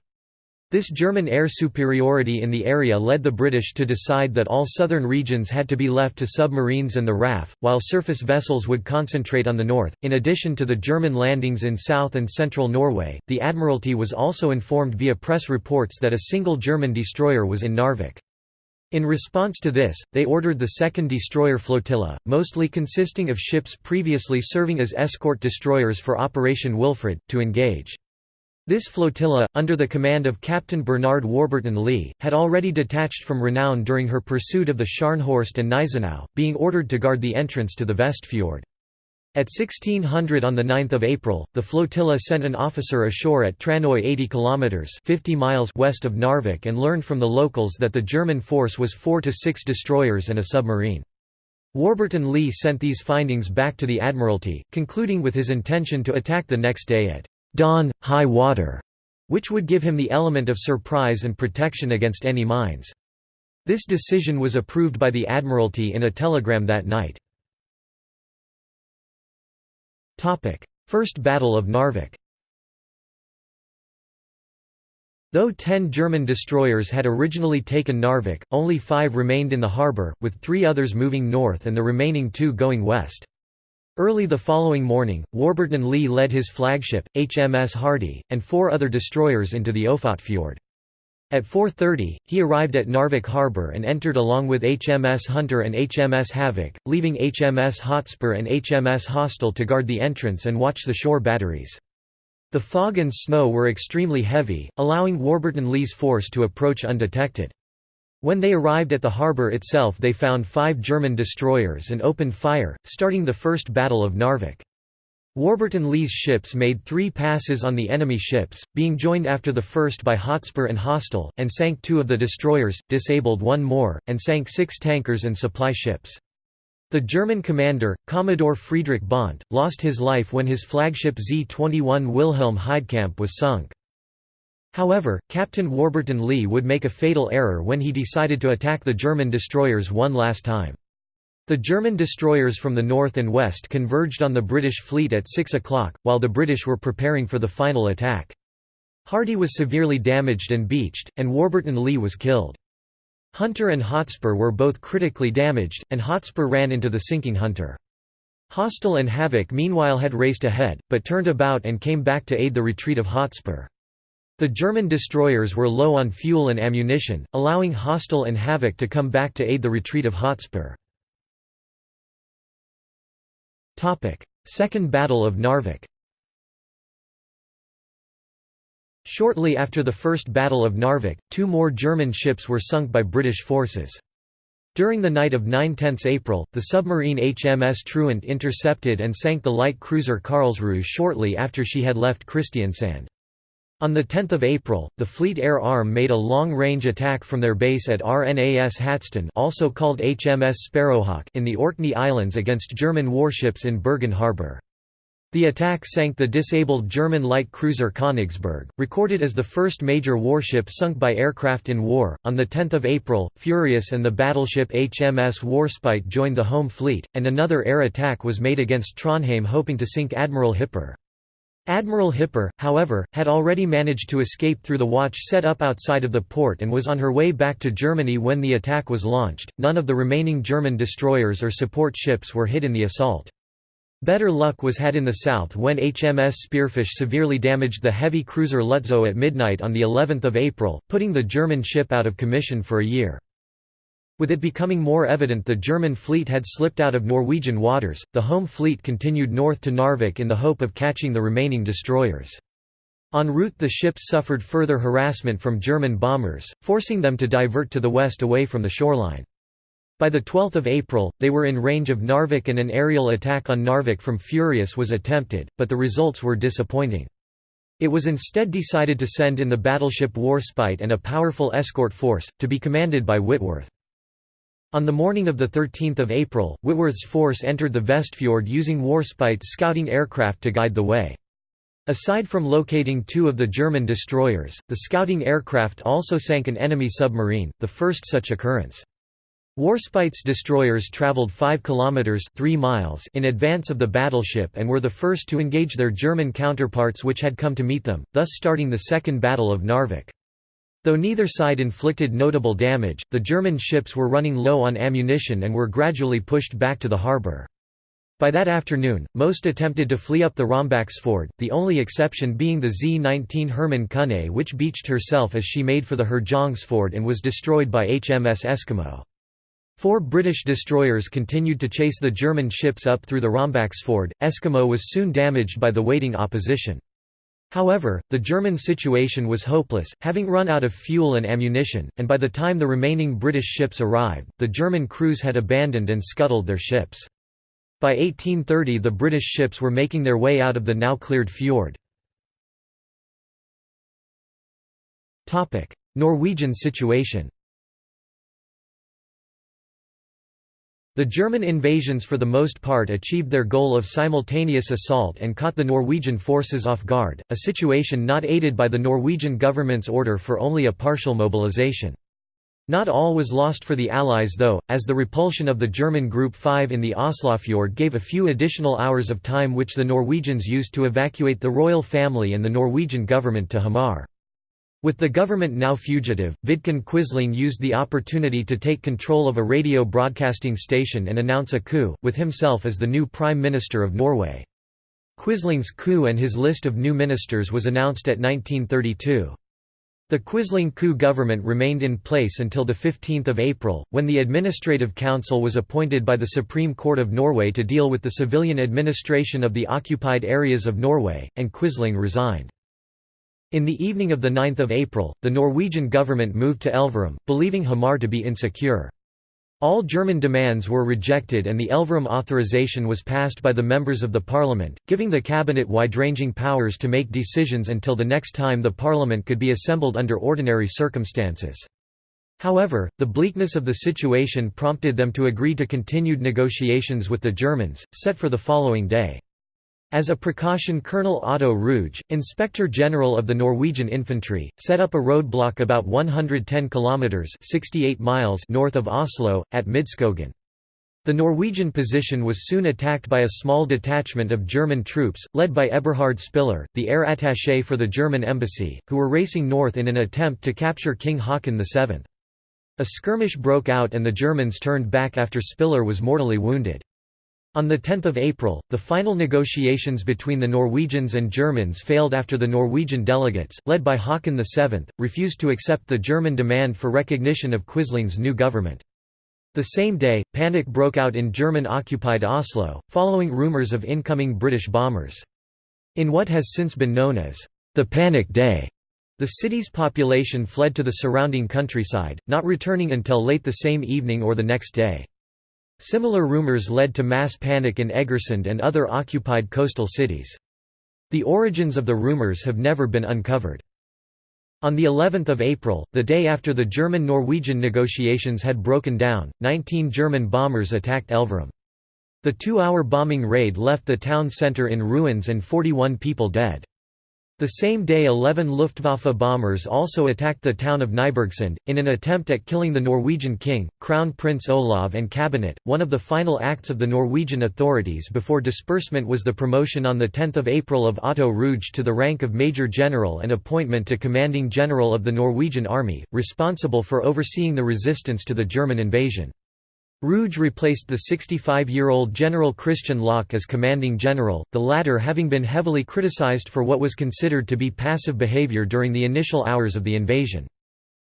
This German air superiority in the area led the British to decide that all southern regions had to be left to submarines and the RAF, while surface vessels would concentrate on the north. In addition to the German landings in south and central Norway, the Admiralty was also informed via press reports that a single German destroyer was in Narvik. In response to this, they ordered the 2nd Destroyer Flotilla, mostly consisting of ships previously serving as escort destroyers for Operation Wilfred, to engage. This flotilla, under the command of Captain Bernard Warburton Lee, had already detached from Renown during her pursuit of the Scharnhorst and Gneisenau, being ordered to guard the entrance to the Vestfjord. At 1600 on 9 April, the flotilla sent an officer ashore at Tranoy 80 kilometers 50 miles west of Narvik and learned from the locals that the German force was 4 to 6 destroyers and a submarine. Warburton Lee sent these findings back to the Admiralty, concluding with his intention to attack the next day at dawn, high water, which would give him the element of surprise and protection against any mines. This decision was approved by the Admiralty in a telegram that night. First Battle of Narvik Though ten German destroyers had originally taken Narvik, only five remained in the harbour, with three others moving north and the remaining two going west. Early the following morning, Warburton Lee led his flagship, HMS Hardy, and four other destroyers into the Ofotfjord. At 4.30, he arrived at Narvik harbour and entered along with HMS Hunter and HMS Havoc, leaving HMS Hotspur and HMS Hostile to guard the entrance and watch the shore batteries. The fog and snow were extremely heavy, allowing Warburton Lee's force to approach undetected. When they arrived at the harbour itself they found five German destroyers and opened fire, starting the First Battle of Narvik. Warburton Lee's ships made three passes on the enemy ships, being joined after the first by Hotspur and Hostile, and sank two of the destroyers, disabled one more, and sank six tankers and supply ships. The German commander, Commodore Friedrich Bonte, lost his life when his flagship Z-21 Wilhelm Heidkamp was sunk. However, Captain Warburton Lee would make a fatal error when he decided to attack the German destroyers one last time. The German destroyers from the north and west converged on the British fleet at 6 o'clock, while the British were preparing for the final attack. Hardy was severely damaged and beached, and Warburton Lee was killed. Hunter and Hotspur were both critically damaged, and Hotspur ran into the sinking Hunter. Hostile and Havoc meanwhile had raced ahead, but turned about and came back to aid the retreat of Hotspur. The German destroyers were low on fuel and ammunition, allowing Hostile and Havoc to come back to aid the retreat of Hotspur. Second Battle of Narvik Shortly after the First Battle of Narvik, two more German ships were sunk by British forces. During the night of 9–10 April, the submarine HMS Truant intercepted and sank the light cruiser Karlsruhe shortly after she had left Kristiansand. On 10 April, the Fleet Air Arm made a long-range attack from their base at RNAS Hatston also called HMS Sparrowhawk in the Orkney Islands against German warships in Bergen harbour. The attack sank the disabled German light cruiser Königsberg, recorded as the first major warship sunk by aircraft in war. On 10 April, Furious and the battleship HMS Warspite joined the home fleet, and another air attack was made against Trondheim hoping to sink Admiral Hipper. Admiral Hipper, however, had already managed to escape through the watch set up outside of the port and was on her way back to Germany when the attack was launched. None of the remaining German destroyers or support ships were hit in the assault. Better luck was had in the south when HMS Spearfish severely damaged the heavy cruiser Lützow at midnight on the 11th of April, putting the German ship out of commission for a year. With it becoming more evident the German fleet had slipped out of Norwegian waters, the home fleet continued north to Narvik in the hope of catching the remaining destroyers. En route the ships suffered further harassment from German bombers, forcing them to divert to the west away from the shoreline. By 12 April, they were in range of Narvik and an aerial attack on Narvik from Furious was attempted, but the results were disappointing. It was instead decided to send in the battleship Warspite and a powerful escort force, to be commanded by Whitworth. On the morning of 13 April, Whitworth's force entered the Vestfjord using Warspite's scouting aircraft to guide the way. Aside from locating two of the German destroyers, the scouting aircraft also sank an enemy submarine, the first such occurrence. Warspite's destroyers traveled 5 kilometers 3 miles in advance of the battleship and were the first to engage their German counterparts which had come to meet them, thus starting the Second Battle of Narvik. Though neither side inflicted notable damage, the German ships were running low on ammunition and were gradually pushed back to the harbour. By that afternoon, most attempted to flee up the Rombaksfjord, the only exception being the Z-19 Hermann Künne which beached herself as she made for the Herjangsfjord and was destroyed by HMS Eskimo. Four British destroyers continued to chase the German ships up through the Rombaksfjord. Eskimo was soon damaged by the waiting opposition. However, the German situation was hopeless, having run out of fuel and ammunition, and by the time the remaining British ships arrived, the German crews had abandoned and scuttled their ships. By 1830 the British ships were making their way out of the now cleared fjord. Norwegian situation The German invasions for the most part achieved their goal of simultaneous assault and caught the Norwegian forces off guard, a situation not aided by the Norwegian government's order for only a partial mobilization. Not all was lost for the Allies though, as the repulsion of the German Group 5 in the Oslofjord gave a few additional hours of time which the Norwegians used to evacuate the royal family and the Norwegian government to Hamar. With the government now fugitive, Vidkun Quisling used the opportunity to take control of a radio broadcasting station and announce a coup, with himself as the new Prime Minister of Norway. Quisling's coup and his list of new ministers was announced at 1932. The Quisling coup government remained in place until 15 April, when the Administrative Council was appointed by the Supreme Court of Norway to deal with the civilian administration of the occupied areas of Norway, and Quisling resigned. In the evening of 9 April, the Norwegian government moved to Elverum, believing Hamar to be insecure. All German demands were rejected and the Elverum authorization was passed by the members of the parliament, giving the cabinet wide-ranging powers to make decisions until the next time the parliament could be assembled under ordinary circumstances. However, the bleakness of the situation prompted them to agree to continued negotiations with the Germans, set for the following day. As a precaution Colonel Otto Ruge, Inspector General of the Norwegian Infantry, set up a roadblock about 110 kilometers (68 miles) north of Oslo at Midskogen. The Norwegian position was soon attacked by a small detachment of German troops, led by Eberhard Spiller, the air attaché for the German embassy, who were racing north in an attempt to capture King Haakon VII. A skirmish broke out and the Germans turned back after Spiller was mortally wounded. On 10 April, the final negotiations between the Norwegians and Germans failed after the Norwegian delegates, led by Haakon VII, refused to accept the German demand for recognition of Quisling's new government. The same day, panic broke out in German-occupied Oslo, following rumors of incoming British bombers. In what has since been known as the Panic Day, the city's population fled to the surrounding countryside, not returning until late the same evening or the next day. Similar rumors led to mass panic in Egersund and other occupied coastal cities. The origins of the rumors have never been uncovered. On the 11th of April, the day after the German-Norwegian negotiations had broken down, 19 German bombers attacked Elverum. The two-hour bombing raid left the town centre in ruins and 41 people dead. The same day 11 Luftwaffe bombers also attacked the town of Nybergsund, in an attempt at killing the Norwegian king, Crown Prince Olav and cabinet. One of the final acts of the Norwegian authorities before disbursement was the promotion on 10 April of Otto Ruge to the rank of Major General and appointment to Commanding General of the Norwegian Army, responsible for overseeing the resistance to the German invasion. Ruge replaced the 65-year-old General Kristian Laake as commanding general, the latter having been heavily criticized for what was considered to be passive behavior during the initial hours of the invasion.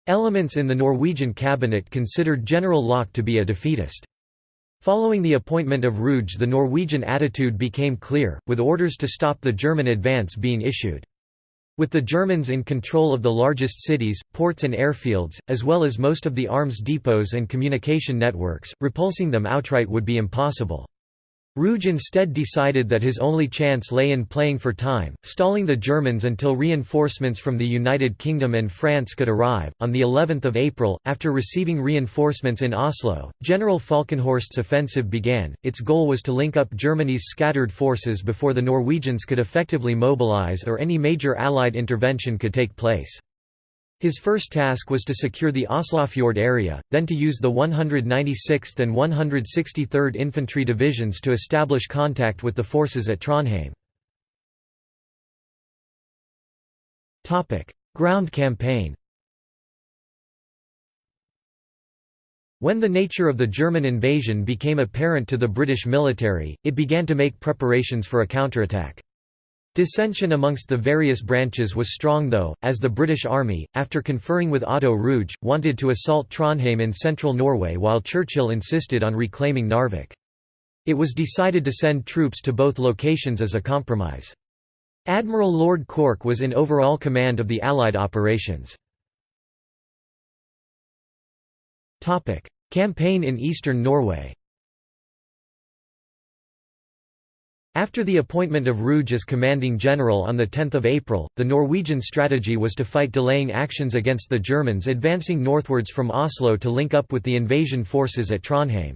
Elements in the Norwegian cabinet considered General Laake to be a defeatist. Following the appointment of Ruge the Norwegian attitude became clear, with orders to stop the German advance being issued. With the Germans in control of the largest cities, ports and airfields, as well as most of the arms depots and communication networks, repulsing them outright would be impossible. Ruge instead decided that his only chance lay in playing for time, stalling the Germans until reinforcements from the United Kingdom and France could arrive. On the 11th of April, after receiving reinforcements in Oslo, General Falkenhorst's offensive began. Its goal was to link up Germany's scattered forces before the Norwegians could effectively mobilize or any major allied intervention could take place. His first task was to secure the Oslofjord area, then to use the 196th and 163rd Infantry Divisions to establish contact with the forces at Trondheim. Ground campaign When the nature of the German invasion became apparent to the British military, it began to make preparations for a counterattack. Dissension amongst the various branches was strong though, as the British Army, after conferring with Otto Ruge, wanted to assault Trondheim in central Norway while Churchill insisted on reclaiming Narvik. It was decided to send troops to both locations as a compromise. Admiral Lord Cork was in overall command of the Allied operations. Campaign in eastern Norway After the appointment of Ruge as commanding general on 10 April, the Norwegian strategy was to fight delaying actions against the Germans advancing northwards from Oslo to link up with the invasion forces at Trondheim.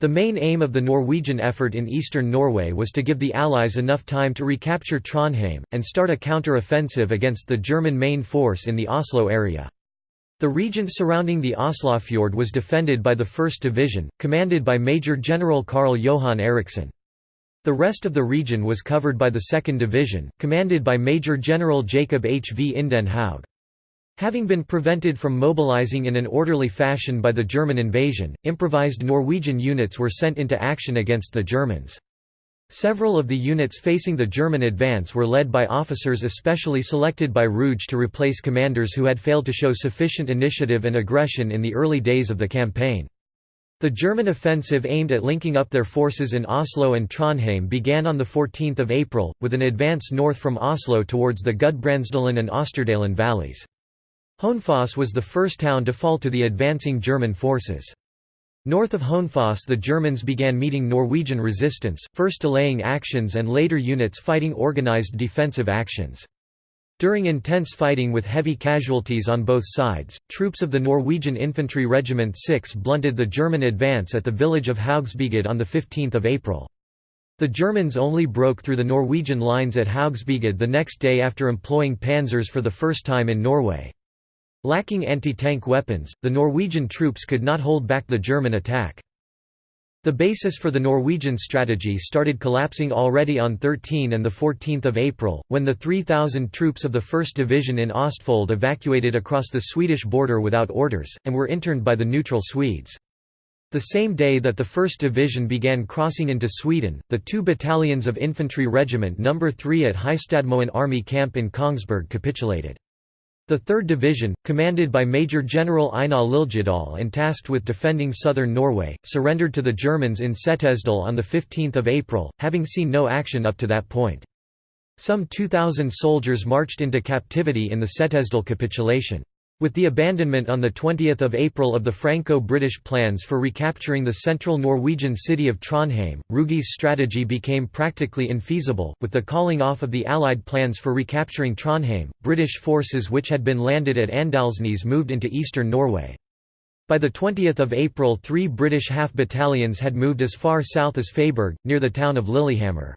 The main aim of the Norwegian effort in eastern Norway was to give the Allies enough time to recapture Trondheim, and start a counter-offensive against the German main force in the Oslo area. The region surrounding the Oslofjord was defended by the 1st Division, commanded by Major General Karl Johan Eriksson. The rest of the region was covered by the 2nd Division, commanded by Major General Jacob Hvinden Haug. Having been prevented from mobilizing in an orderly fashion by the German invasion, improvised Norwegian units were sent into action against the Germans. Several of the units facing the German advance were led by officers especially selected by Ruge to replace commanders who had failed to show sufficient initiative and aggression in the early days of the campaign. The German offensive aimed at linking up their forces in Oslo and Trondheim began on 14 April, with an advance north from Oslo towards the Gudbrandsdalen and Osterdalen valleys. Hønefoss was the first town to fall to the advancing German forces. North of Hønefoss the Germans began meeting Norwegian resistance, first delaying actions and later units fighting organized defensive actions. During intense fighting with heavy casualties on both sides, troops of the Norwegian Infantry Regiment 6 blunted the German advance at the village of Haugsbygd on 15 April. The Germans only broke through the Norwegian lines at Haugsbygd the next day after employing panzers for the first time in Norway. Lacking anti-tank weapons, the Norwegian troops could not hold back the German attack. The basis for the Norwegian strategy started collapsing already on 13 and 14 April, when the 3,000 troops of the 1st Division in Ostfold evacuated across the Swedish border without orders, and were interned by the neutral Swedes. The same day that the 1st Division began crossing into Sweden, the two battalions of Infantry Regiment No. 3 at Heistadmoen Army Camp in Kongsberg capitulated. The 3rd Division, commanded by Major General Einar Liljedahl and tasked with defending southern Norway, surrendered to the Germans in Setesdal on 15 April, having seen no action up to that point. Some 2,000 soldiers marched into captivity in the Setesdal capitulation. With the abandonment on 20 April of the Franco-British plans for recapturing the central Norwegian city of Trondheim, Ruge's strategy became practically infeasible. With the calling off of the Allied plans for recapturing Trondheim, British forces which had been landed at Andalsnes moved into eastern Norway. By 20 April three British half-battalions had moved as far south as Fåberg, near the town of Lillehammer.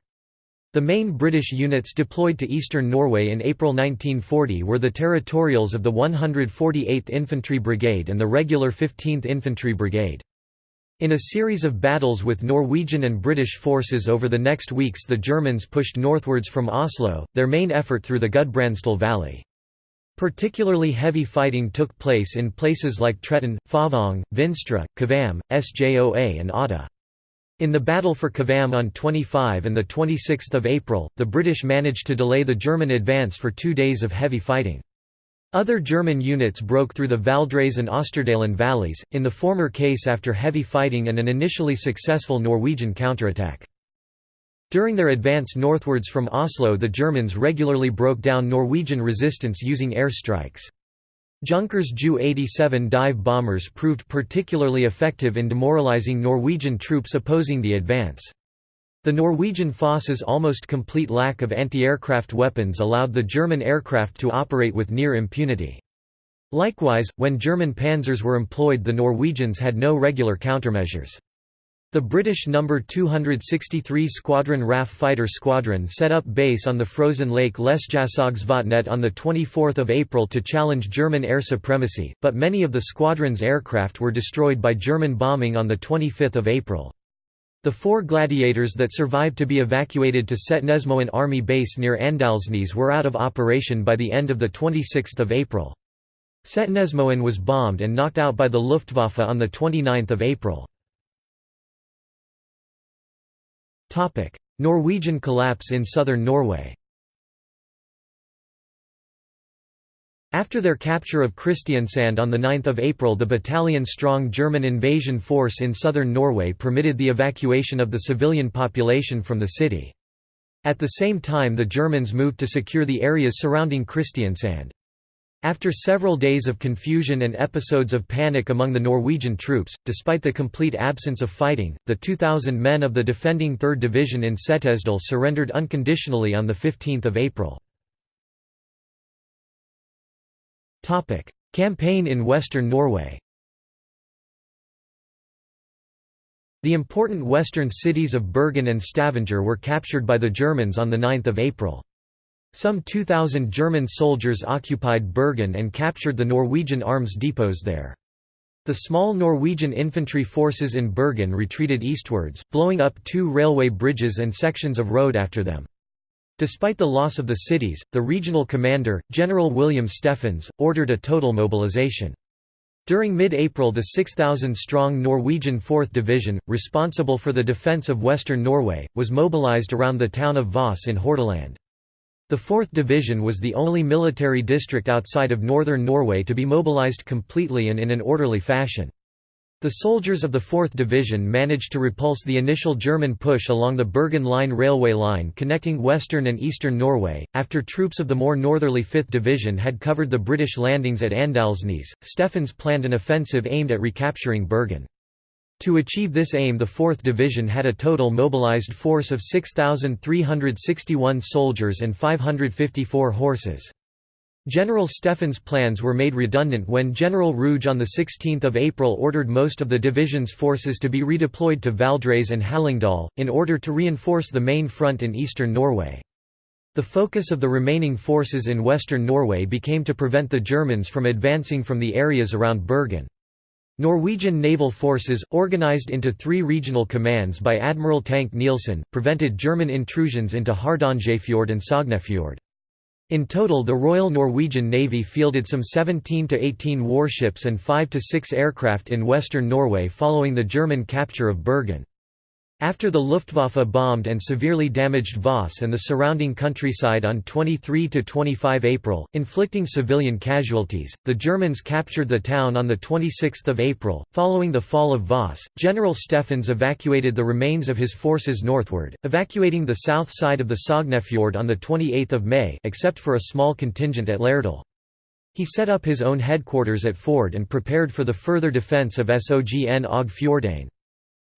The main British units deployed to eastern Norway in April 1940 were the Territorials of the 148th Infantry Brigade and the regular 15th Infantry Brigade. In a series of battles with Norwegian and British forces over the next weeks the Germans pushed northwards from Oslo, their main effort through the Gudbrandsdal Valley. Particularly heavy fighting took place in places like Tretten, Fåvang, Vinstra, Kvam, Sjoa and Otta. In the battle for Kvam on 25 and 26 April, the British managed to delay the German advance for two days of heavy fighting. Other German units broke through the Valdres and Osterdalen valleys, in the former case after heavy fighting and an initially successful Norwegian counterattack. During their advance northwards from Oslo the Germans regularly broke down Norwegian resistance using airstrikes. Junkers Ju-87 dive bombers proved particularly effective in demoralizing Norwegian troops opposing the advance. The Norwegian Foss's almost complete lack of anti-aircraft weapons allowed the German aircraft to operate with near impunity. Likewise, when German panzers were employed the Norwegians had no regular countermeasures. The British No. 263 Squadron RAF Fighter Squadron set up base on the frozen lake Lesjaskogsvatnet on 24 April to challenge German air supremacy, but many of the squadron's aircraft were destroyed by German bombing on 25 April. The four Gladiators that survived to be evacuated to Setnesmoen Army Base near Andalsnes were out of operation by the end of 26 April. Setnesmoen was bombed and knocked out by the Luftwaffe on 29 April. Norwegian collapse in southern Norway After their capture of Kristiansand on 9 April the battalion-strong German invasion force in southern Norway permitted the evacuation of the civilian population from the city. At the same time the Germans moved to secure the areas surrounding Kristiansand. After several days of confusion and episodes of panic among the Norwegian troops, despite the complete absence of fighting, the 2,000 men of the defending 3rd Division in Setesdal surrendered unconditionally on 15 April. Campaign in western Norway The important western cities of Bergen and Stavanger were captured by the Germans on 9 April. Some 2,000 German soldiers occupied Bergen and captured the Norwegian arms depots there. The small Norwegian infantry forces in Bergen retreated eastwards, blowing up two railway bridges and sections of road after them. Despite the loss of the cities, the regional commander, General William Steffens, ordered a total mobilization. During mid-April the 6,000-strong Norwegian 4th Division, responsible for the defence of western Norway, was mobilized around the town of Voss in Hordaland. The 4th Division was the only military district outside of northern Norway to be mobilized completely and in an orderly fashion. The soldiers of the 4th Division managed to repulse the initial German push along the Bergen Line railway line connecting western and eastern Norway. After troops of the more northerly 5th Division had covered the British landings at Andalsnes, Steffens planned an offensive aimed at recapturing Bergen. To achieve this aim the 4th Division had a total mobilized force of 6,361 soldiers and 554 horses. General Steffens' plans were made redundant when General Ruge on 16 April ordered most of the division's forces to be redeployed to Valdres and Hallingdal, in order to reinforce the main front in eastern Norway. The focus of the remaining forces in western Norway became to prevent the Germans from advancing from the areas around Bergen. Norwegian naval forces, organized into three regional commands by Admiral Tank Nielsen, prevented German intrusions into Hardangerfjord and Sognefjord. In total the Royal Norwegian Navy fielded some 17 to 18 warships and 5 to 6 aircraft in western Norway following the German capture of Bergen. After the Luftwaffe bombed and severely damaged Voss and the surrounding countryside on 23–25 April, inflicting civilian casualties, the Germans captured the town on 26 April. Following the fall of Voss, General Steffens evacuated the remains of his forces northward, evacuating the south side of the Sognefjord on 28 May except for a small contingent at Lærdal. He set up his own headquarters at Førde and prepared for the further defence of Sogn og Fjordane.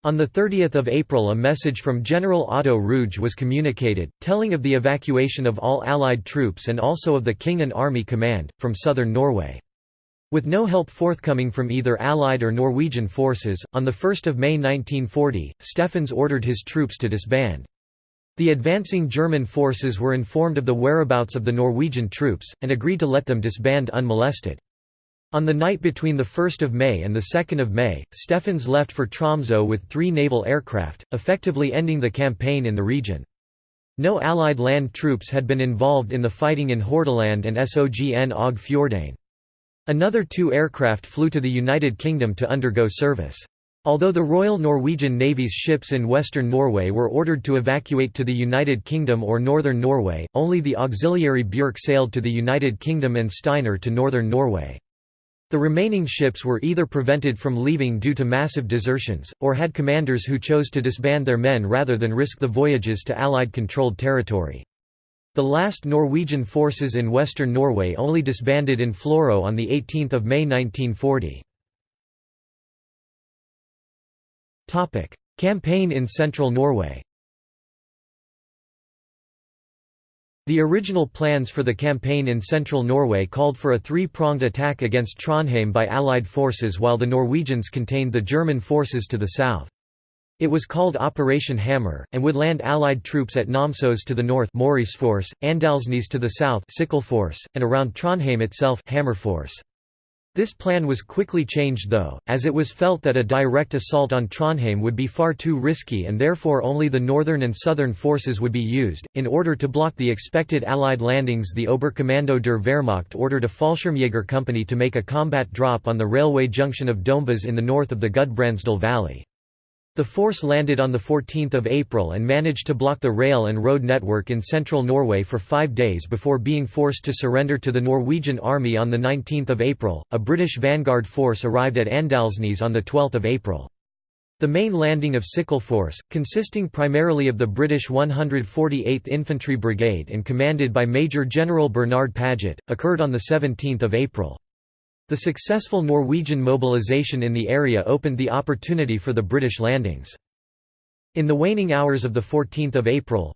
On 30 April a message from General Otto Ruge was communicated, telling of the evacuation of all Allied troops and also of the King and Army Command, from southern Norway. With no help forthcoming from either Allied or Norwegian forces, on 1 May 1940, Steffens ordered his troops to disband. The advancing German forces were informed of the whereabouts of the Norwegian troops, and agreed to let them disband unmolested. On the night between 1 May and 2 May, Steffens left for Tromsø with three naval aircraft, effectively ending the campaign in the region. No Allied land troops had been involved in the fighting in Hordaland and Sogn og Fjordane. Another two aircraft flew to the United Kingdom to undergo service. Although the Royal Norwegian Navy's ships in western Norway were ordered to evacuate to the United Kingdom or northern Norway, only the auxiliary Björk sailed to the United Kingdom and Steiner to northern Norway. The remaining ships were either prevented from leaving due to massive desertions, or had commanders who chose to disband their men rather than risk the voyages to Allied-controlled territory. The last Norwegian forces in western Norway only disbanded in Florø on 18 May 1940. Campaign in central Norway The original plans for the campaign in central Norway called for a three-pronged attack against Trondheim by Allied forces while the Norwegians contained the German forces to the south. It was called Operation Hammer, and would land Allied troops at Namsos to the north Mauriceforce, Andalsnes to the south Force, and around Trondheim itself Hammerforce. This plan was quickly changed though, as it was felt that a direct assault on Trondheim would be far too risky and therefore only the northern and southern forces would be used. In order to block the expected Allied landings, the Oberkommando der Wehrmacht ordered a Fallschirmjäger company to make a combat drop on the railway junction of Dombås in the north of the Gudbrandsdal Valley. The force landed on 14 April and managed to block the rail and road network in central Norway for five days before being forced to surrender to the Norwegian army on 19 April. A British vanguard force arrived at Andalsnes on 12 April. The main landing of Sickle Force, consisting primarily of the British 148th Infantry Brigade and commanded by Major General Bernard Paget, occurred on 17 April. The successful Norwegian mobilization in the area opened the opportunity for the British landings. In the waning hours of 14 April,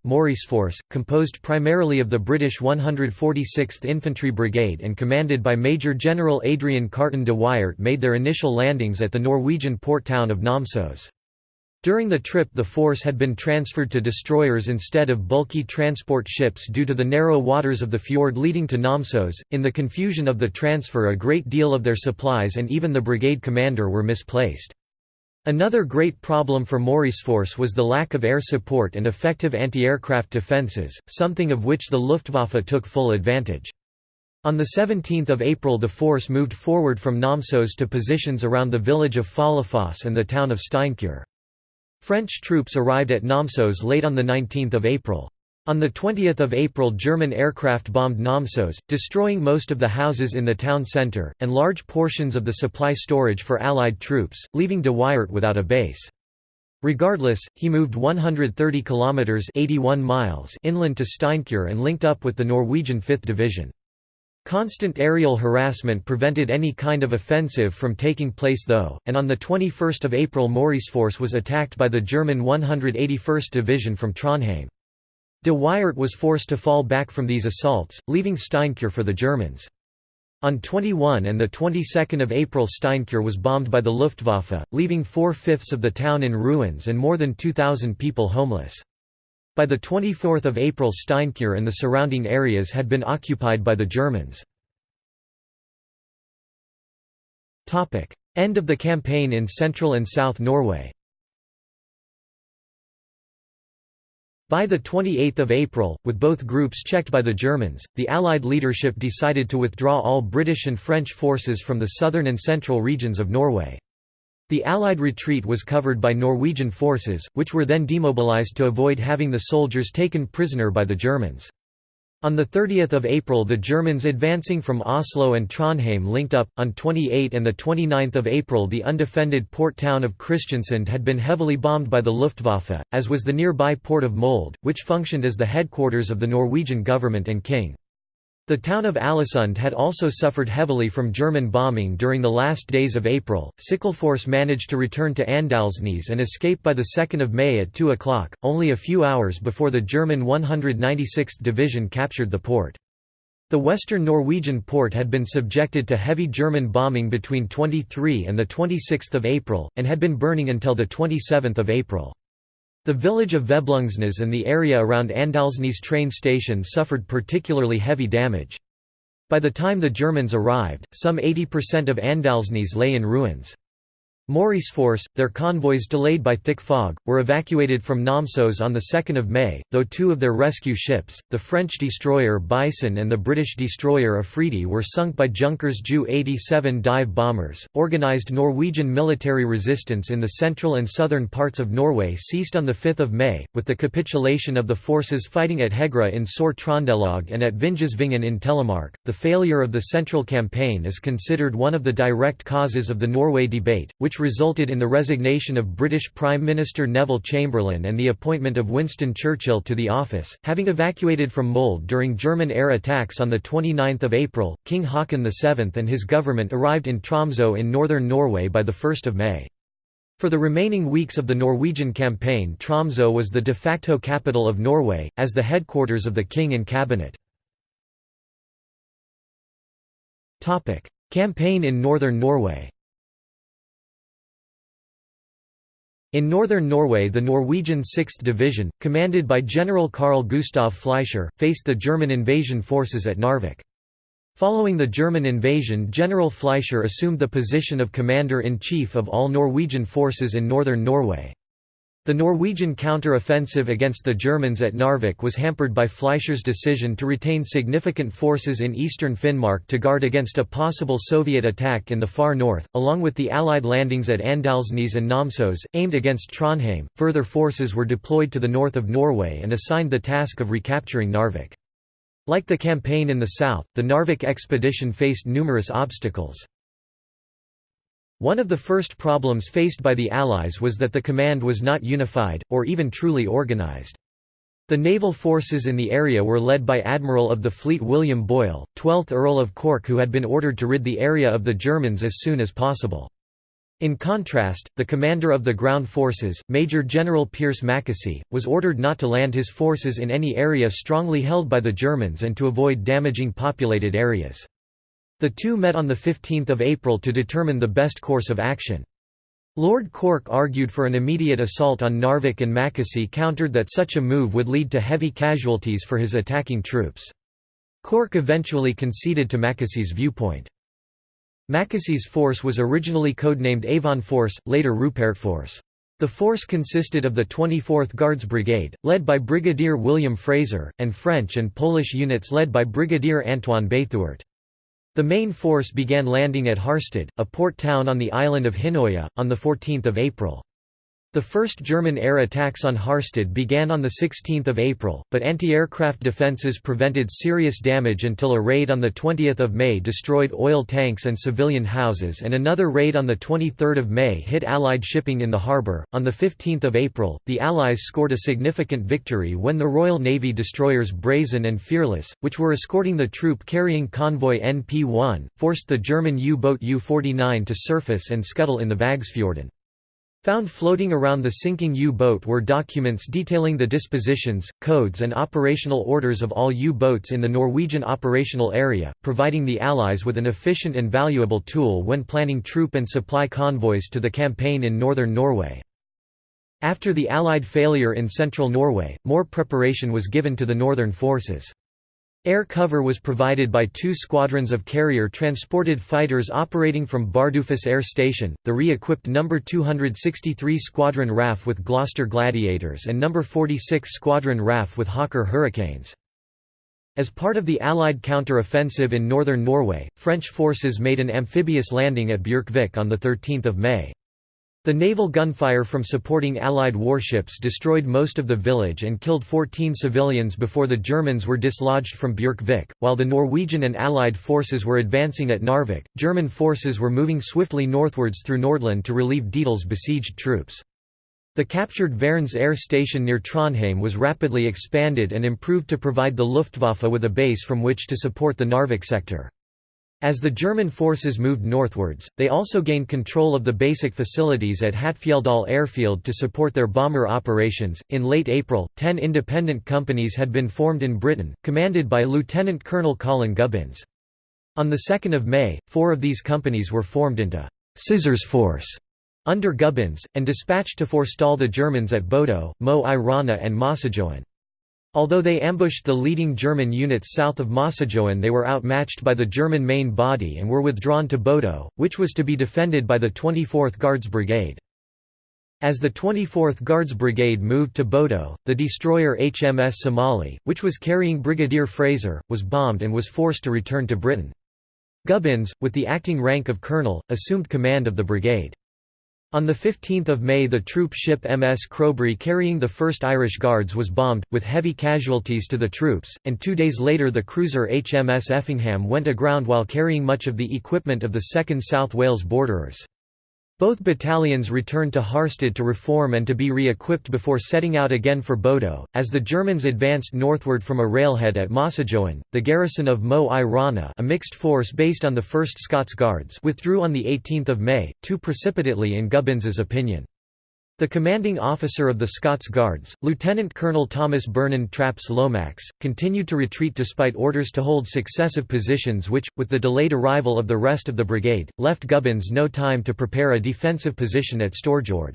Force, composed primarily of the British 146th Infantry Brigade and commanded by Major General Adrian Carton de Wiart made their initial landings at the Norwegian port town of Namsos. During the trip the force had been transferred to destroyers instead of bulky transport ships due to the narrow waters of the fjord leading to Namsos. In the confusion of the transfer a great deal of their supplies and even the brigade commander were misplaced. Another great problem for Mauriceforce was the lack of air support and effective anti-aircraft defences, something of which the Luftwaffe took full advantage. On 17 April the force moved forward from Namsos to positions around the village of Follafoss and the town of Steinkjer. French troops arrived at Namsos late on 19 April. On 20 April German aircraft bombed Namsos, destroying most of the houses in the town centre, and large portions of the supply storage for Allied troops, leaving de Wiart without a base. Regardless, he moved 130 kilometers (81 miles) inland to Steinkjer and linked up with the Norwegian 5th Division. Constant aerial harassment prevented any kind of offensive from taking place though, and on 21 April Mauriceforce was attacked by the German 181st Division from Trondheim. De Wiart was forced to fall back from these assaults, leaving Steinkjer for the Germans. On 21 and the 22 April Steinkjer was bombed by the Luftwaffe, leaving four-fifths of the town in ruins and more than 2,000 people homeless. By 24 April Steinkjer and the surrounding areas had been occupied by the Germans. End of the campaign in central and south Norway By 28 April, with both groups checked by the Germans, the Allied leadership decided to withdraw all British and French forces from the southern and central regions of Norway. The Allied retreat was covered by Norwegian forces, which were then demobilized to avoid having the soldiers taken prisoner by the Germans. On 30 April the Germans advancing from Oslo and Trondheim linked up, on 28 and 29 April the undefended port town of Kristiansund had been heavily bombed by the Luftwaffe, as was the nearby port of Molde, which functioned as the headquarters of the Norwegian government and king. The town of Ålesund had also suffered heavily from German bombing during the last days of April. Sickleforce managed to return to Andalsnes and escape by 2 May at 2 o'clock, only a few hours before the German 196th Division captured the port. The western Norwegian port had been subjected to heavy German bombing between 23 and 26 April, and had been burning until 27 April. The village of Veblungsnes and the area around Andalsnes train station suffered particularly heavy damage. By the time the Germans arrived, some 80% of Andalsnes lay in ruins. Mauriceforce, their convoys delayed by thick fog, were evacuated from Namsos on 2 May, though two of their rescue ships, the French destroyer Bison and the British destroyer Afridi were sunk by Junkers Ju-87 dive bombers. Organised Norwegian military resistance in the central and southern parts of Norway ceased on 5 May, with the capitulation of the forces fighting at Hegra in Sør-Trøndelag and at Vinjesvingen in Telemark. The failure of the central campaign is considered one of the direct causes of the Norway debate, which resulted in the resignation of British Prime Minister Neville Chamberlain and the appointment of Winston Churchill to the office. Having evacuated from Molde during German air attacks on 29 April, King Haakon VII and his government arrived in Tromsø in northern Norway by 1 May. For the remaining weeks of the Norwegian campaign Tromsø was the de facto capital of Norway, as the headquarters of the king and cabinet. Campaign in northern Norway In northern Norway the Norwegian 6th Division, commanded by General Carl Gustav Fleischer, faced the German invasion forces at Narvik. Following the German invasion General Fleischer assumed the position of commander-in-chief of all Norwegian forces in northern Norway. The Norwegian counter-offensive against the Germans at Narvik was hampered by Fleischer's decision to retain significant forces in eastern Finnmark to guard against a possible Soviet attack in the far north, along with the Allied landings at Andalsnes and Namsos, aimed against Trondheim. Further forces were deployed to the north of Norway and assigned the task of recapturing Narvik. Like the campaign in the south, the Narvik expedition faced numerous obstacles. One of the first problems faced by the Allies was that the command was not unified, or even truly organized. The naval forces in the area were led by Admiral of the Fleet William Boyle, 12th Earl of Cork who had been ordered to rid the area of the Germans as soon as possible. In contrast, the commander of the ground forces, Major General Pierce Mackesy, was ordered not to land his forces in any area strongly held by the Germans and to avoid damaging populated areas. The two met on 15 April to determine the best course of action. Lord Cork argued for an immediate assault on Narvik and Mackesy countered that such a move would lead to heavy casualties for his attacking troops. Cork eventually conceded to Mackesy's viewpoint. Mackesy's force was originally codenamed Avon Force, later Rupert Force. The force consisted of the 24th Guards Brigade, led by Brigadier William Fraser, and French and Polish units led by Brigadier Antoine Béthouart. The main force began landing at Harstad, a port town on the island of Hinnøya, on 14 April. The first German air attacks on Harstad began on 16 April, but anti-aircraft defences prevented serious damage until a raid on 20 May destroyed oil tanks and civilian houses and another raid on 23 May hit Allied shipping in the harbour. On 15 April, the Allies scored a significant victory when the Royal Navy destroyers Brazen and Fearless, which were escorting the troop carrying convoy NP-1, forced the German U-boat U-49 to surface and scuttle in the Vågsfjorden. Found floating around the sinking U-boat were documents detailing the dispositions, codes and operational orders of all U-boats in the Norwegian operational area, providing the Allies with an efficient and valuable tool when planning troop and supply convoys to the campaign in northern Norway. After the Allied failure in central Norway, more preparation was given to the northern forces. Air cover was provided by two squadrons of carrier-transported fighters operating from Bardufoss Air Station, the re-equipped No. 263 Squadron RAF with Gloster Gladiators and No. 46 Squadron RAF with Hawker Hurricanes. As part of the Allied counter-offensive in northern Norway, French forces made an amphibious landing at Bjørkvik on 13 May. The naval gunfire from supporting Allied warships destroyed most of the village and killed 14 civilians before the Germans were dislodged from Bjørkvik. While the Norwegian and Allied forces were advancing at Narvik, German forces were moving swiftly northwards through Nordland to relieve Dietl's besieged troops. The captured Værnes air station near Trondheim was rapidly expanded and improved to provide the Luftwaffe with a base from which to support the Narvik sector. As the German forces moved northwards, they also gained control of the basic facilities at Hattfjelldal airfield to support their bomber operations. In late April, ten independent companies had been formed in Britain, commanded by Lieutenant Colonel Colin Gubbins. On 2 May, four of these companies were formed into Scissors Force under Gubbins, and dispatched to forestall the Germans at Bodø, Mo and Mosjøen. Although they ambushed the leading German units south of Mosjøen they were outmatched by the German main body and were withdrawn to Bodø, which was to be defended by the 24th Guards Brigade. As the 24th Guards Brigade moved to Bodø, the destroyer HMS Somali, which was carrying Brigadier Fraser, was bombed and was forced to return to Britain. Gubbins, with the acting rank of colonel, assumed command of the brigade. On 15 May the troop ship MS Chrobry carrying the 1st Irish Guards was bombed, with heavy casualties to the troops, and two days later the cruiser HMS Effingham went aground while carrying much of the equipment of the 2nd South Wales Borderers. Both battalions returned to Harstad to reform and to be re-equipped before setting out again for Bodø. As the Germans advanced northward from a railhead at Mosjøen, the garrison of Mo i Rana a mixed force based on the 1st Scots Guards withdrew on 18 May, too precipitately in Gubbins's opinion. The commanding officer of the Scots Guards, Lieutenant Colonel Thomas Byrnand Trappes-Lomax, continued to retreat despite orders to hold successive positions which, with the delayed arrival of the rest of the brigade, left Gubbins no time to prepare a defensive position at Storjord.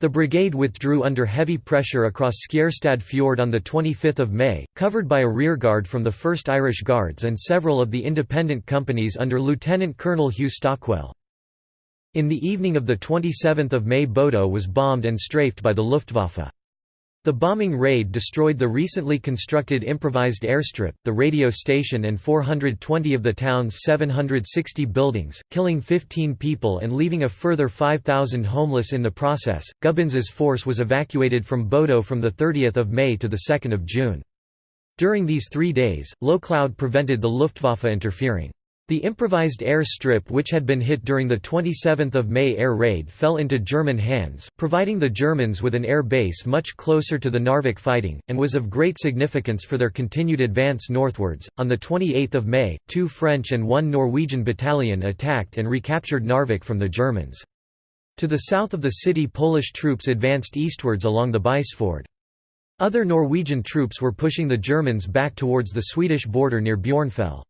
The brigade withdrew under heavy pressure across Skjerstad Fjord on 25 May, covered by a rearguard from the 1st Irish Guards and several of the independent companies under Lieutenant Colonel Hugh Stockwell. In the evening of 27 May Bodø was bombed and strafed by the Luftwaffe. The bombing raid destroyed the recently constructed improvised airstrip, the radio station and 420 of the town's 760 buildings, killing 15 people and leaving a further 5,000 homeless in the process. Gubbins's force was evacuated from Bodø from 30 May to 2 June. During these three days, low cloud prevented the Luftwaffe interfering. The improvised air strip which had been hit during the 27 May air raid fell into German hands, providing the Germans with an air base much closer to the Narvik fighting, and was of great significance for their continued advance northwards. On 28 May, two French and one Norwegian battalion attacked and recaptured Narvik from the Germans. To the south of the city Polish troops advanced eastwards along the Beisfjord. Other Norwegian troops were pushing the Germans back towards the Swedish border near Bjørnfjell.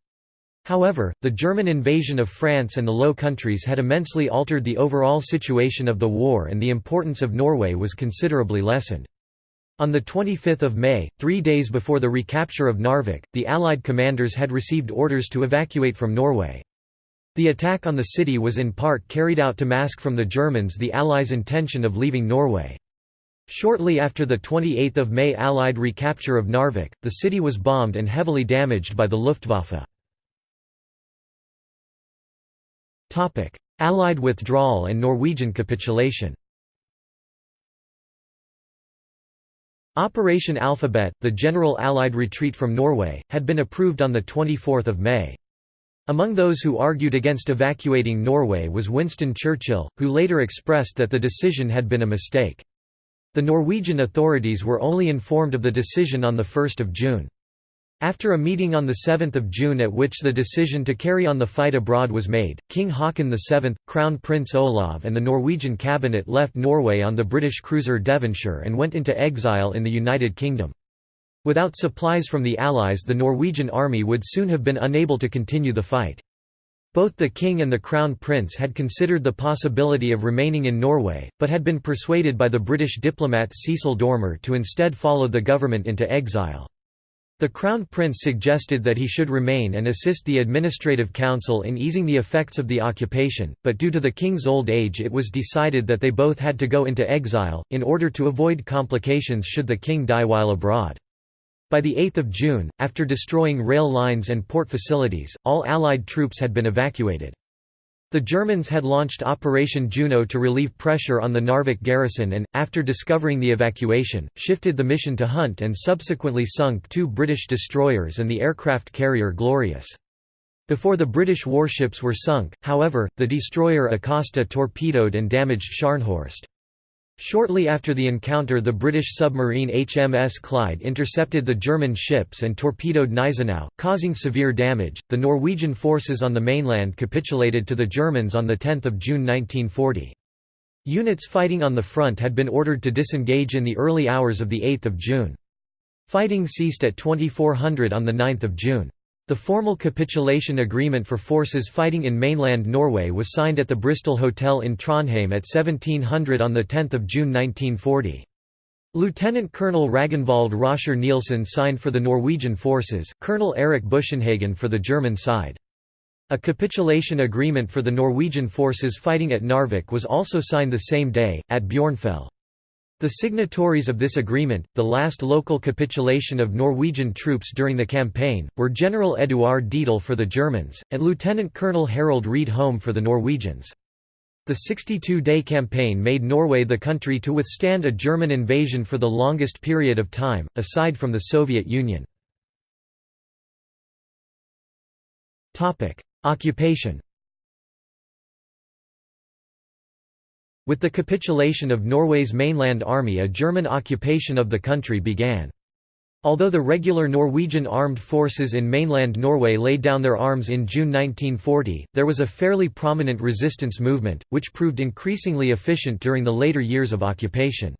However, the German invasion of France and the Low Countries had immensely altered the overall situation of the war and the importance of Norway was considerably lessened. On 25 May, three days before the recapture of Narvik, the Allied commanders had received orders to evacuate from Norway. The attack on the city was in part carried out to mask from the Germans the Allies' intention of leaving Norway. Shortly after the 28 May Allied recapture of Narvik, the city was bombed and heavily damaged by the Luftwaffe. Allied withdrawal and Norwegian capitulation Operation Alphabet, the general Allied retreat from Norway, had been approved on 24 May. Among those who argued against evacuating Norway was Winston Churchill, who later expressed that the decision had been a mistake. The Norwegian authorities were only informed of the decision on 1 June. After a meeting on 7 June at which the decision to carry on the fight abroad was made, King Haakon VII, Crown Prince Olav and the Norwegian cabinet left Norway on the British cruiser Devonshire and went into exile in the United Kingdom. Without supplies from the Allies the Norwegian army would soon have been unable to continue the fight. Both the king and the crown prince had considered the possibility of remaining in Norway, but had been persuaded by the British diplomat Cecil Dormer to instead follow the government into exile. The Crown Prince suggested that he should remain and assist the Administrative Council in easing the effects of the occupation, but due to the king's old age it was decided that they both had to go into exile, in order to avoid complications should the king die while abroad. By 8 June, after destroying rail lines and port facilities, all Allied troops had been evacuated. The Germans had launched Operation Juno to relieve pressure on the Narvik garrison and, after discovering the evacuation, shifted the mission to Hunt and subsequently sunk two British destroyers and the aircraft carrier Glorious. Before the British warships were sunk, however, the destroyer Acasta torpedoed and damaged Scharnhorst. Shortly after the encounter the British submarine HMS Clyde intercepted the German ships and torpedoed Gneisenau, causing severe damage. The Norwegian forces on the mainland capitulated to the Germans on 10 June 1940. Units fighting on the front had been ordered to disengage in the early hours of 8 June. Fighting ceased at 2400 on 9 June. The formal capitulation agreement for forces fighting in mainland Norway was signed at the Bristol Hotel in Trondheim at 1700 on 10 June 1940. Lieutenant Colonel Ragnvald Roscher Nielsen signed for the Norwegian forces, Colonel Erik Buschenhagen for the German side. A capitulation agreement for the Norwegian forces fighting at Narvik was also signed the same day, at Bjørnfjell. The signatories of this agreement, the last local capitulation of Norwegian troops during the campaign, were General Eduard Dietl for the Germans, and Lieutenant Colonel Harald Wrede Holm for the Norwegians. The 62-day campaign made Norway the country to withstand a German invasion for the longest period of time, aside from the Soviet Union. Occupation With the capitulation of Norway's mainland army a German occupation of the country began. Although the regular Norwegian armed forces in mainland Norway laid down their arms in June 1940, there was a fairly prominent resistance movement, which proved increasingly efficient during the later years of occupation.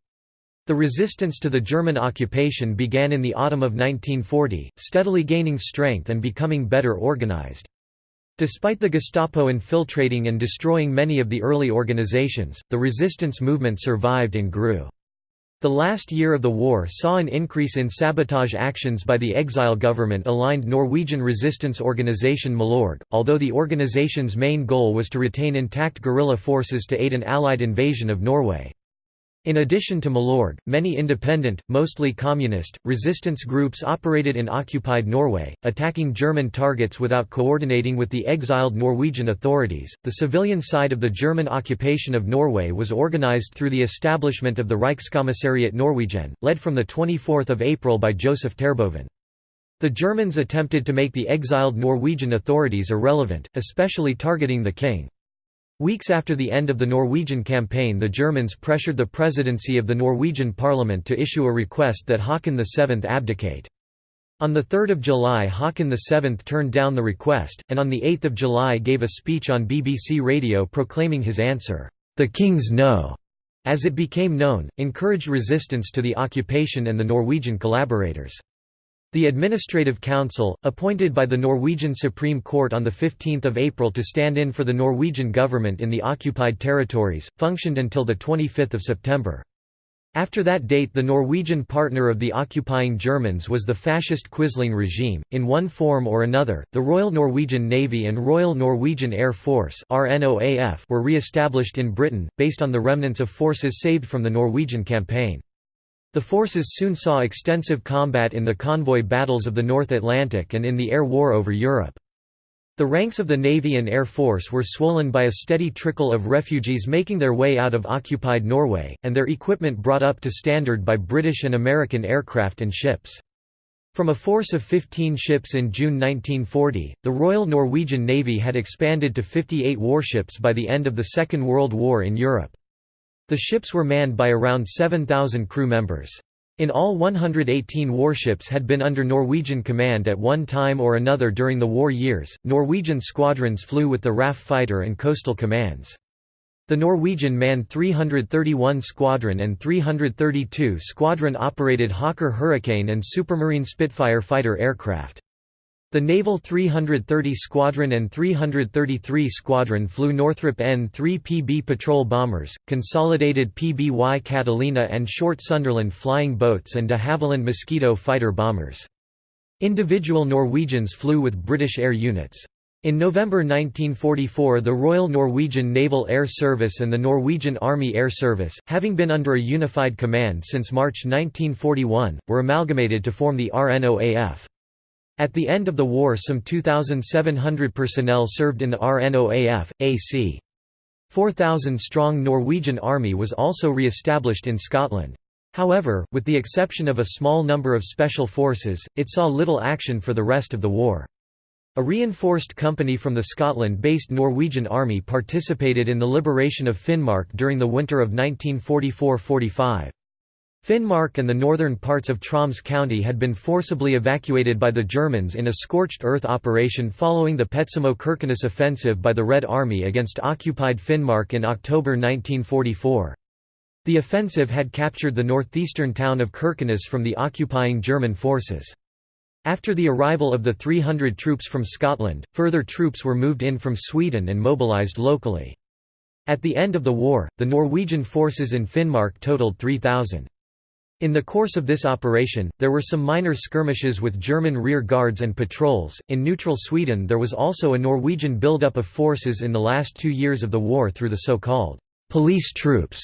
The resistance to the German occupation began in the autumn of 1940, steadily gaining strength and becoming better organized. Despite the Gestapo infiltrating and destroying many of the early organizations, the resistance movement survived and grew. The last year of the war saw an increase in sabotage actions by the exile government-aligned Norwegian resistance organisation Milorg, although the organization's main goal was to retain intact guerrilla forces to aid an Allied invasion of Norway. In addition to Milorg, many independent, mostly communist, resistance groups operated in occupied Norway, attacking German targets without coordinating with the exiled Norwegian authorities. The civilian side of the German occupation of Norway was organized through the establishment of the Reichskommissariat Norwegen, led from the 24th of April by Joseph Terboven. The Germans attempted to make the exiled Norwegian authorities irrelevant, especially targeting the king. Weeks after the end of the Norwegian campaign the Germans pressured the presidency of the Norwegian parliament to issue a request that Haakon VII abdicate. On 3 July Haakon VII turned down the request, and on 8 July gave a speech on BBC Radio proclaiming his answer, "'The King's No' as it became known, encouraged resistance to the occupation and the Norwegian collaborators. The Administrative Council, appointed by the Norwegian Supreme Court on 15 April to stand in for the Norwegian government in the occupied territories, functioned until 25 September. After that date the Norwegian partner of the occupying Germans was the fascist Quisling regime. In one form or another, the Royal Norwegian Navy and Royal Norwegian Air Force were re-established in Britain, based on the remnants of forces saved from the Norwegian campaign. The forces soon saw extensive combat in the convoy battles of the North Atlantic and in the air war over Europe. The ranks of the Navy and Air Force were swollen by a steady trickle of refugees making their way out of occupied Norway, and their equipment brought up to standard by British and American aircraft and ships. From a force of 15 ships in June 1940, the Royal Norwegian Navy had expanded to 58 warships by the end of the Second World War in Europe. The ships were manned by around 7,000 crew members. In all 118 warships had been under Norwegian command at one time or another during the war years. Norwegian squadrons flew with the RAF fighter and coastal commands. The Norwegian manned 331 Squadron and 332 Squadron operated Hawker Hurricane and Supermarine Spitfire fighter aircraft. The Naval 330 Squadron and 333 Squadron flew Northrop N-3 PB patrol bombers, consolidated PBY Catalina and short Sunderland flying boats and de Havilland Mosquito fighter bombers. Individual Norwegians flew with British air units. In November 1944 the Royal Norwegian Naval Air Service and the Norwegian Army Air Service, having been under a unified command since March 1941, were amalgamated to form the RNOAF. At the end of the war some 2,700 personnel served in the RNOAF, AC. 4,000-strong Norwegian army was also re-established in Scotland. However, with the exception of a small number of special forces, it saw little action for the rest of the war. A reinforced company from the Scotland-based Norwegian Army participated in the liberation of Finnmark during the winter of 1944–45. Finnmark and the northern parts of Troms County had been forcibly evacuated by the Germans in a scorched earth operation following the Petsamo-Kirkenes offensive by the Red Army against occupied Finnmark in October 1944. The offensive had captured the northeastern town of Kirkenes from the occupying German forces. After the arrival of the 300 troops from Scotland, further troops were moved in from Sweden and mobilised locally. At the end of the war, the Norwegian forces in Finnmark totaled 3,000. In the course of this operation, there were some minor skirmishes with German rear guards and patrols. In neutral Sweden, there was also a Norwegian buildup of forces in the last two years of the war through the so called police troops,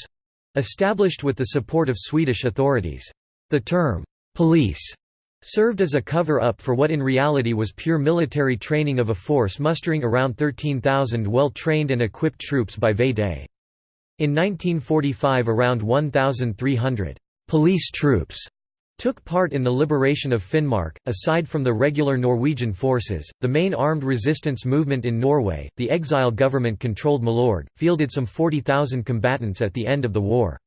established with the support of Swedish authorities. The term police served as a cover up for what in reality was pure military training of a force mustering around 13,000 well trained and equipped troops by VE Day. In 1945, around 1,300 police troops took part in the liberation of Finnmark. Aside from the regular Norwegian forces, the main armed resistance movement in Norway, the exile government controlled Milorg, fielded some 40,000 combatants at the end of the war.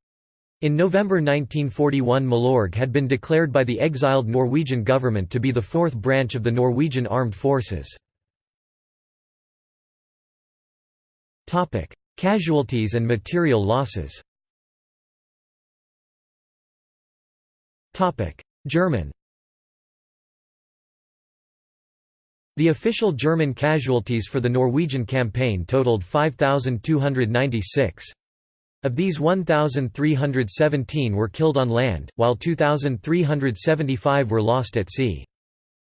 In November 1941 Milorg had been declared by the exiled Norwegian government to be the fourth branch of the Norwegian armed forces. Casualties and material losses German The official German casualties for the Norwegian campaign totaled 5,296. Of these 1,317 were killed on land, while 2,375 were lost at sea.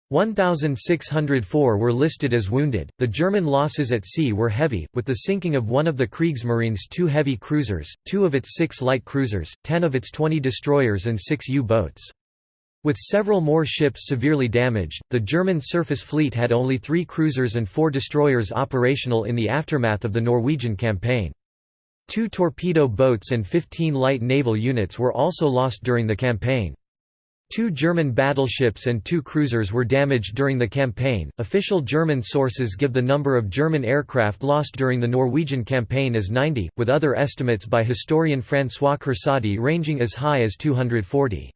1,604 were listed as wounded. The German losses at sea were heavy, with the sinking of one of the Kriegsmarine's two heavy cruisers, two of its six light cruisers, ten of its 20 destroyers, and six U boats. With several more ships severely damaged, the German surface fleet had only three cruisers and four destroyers operational in the aftermath of the Norwegian campaign. Two torpedo boats and 15 light naval units were also lost during the campaign. Two German battleships and two cruisers were damaged during the campaign. Official German sources give the number of German aircraft lost during the Norwegian campaign as 90, with other estimates by historian François Kersaudy ranging as high as 240.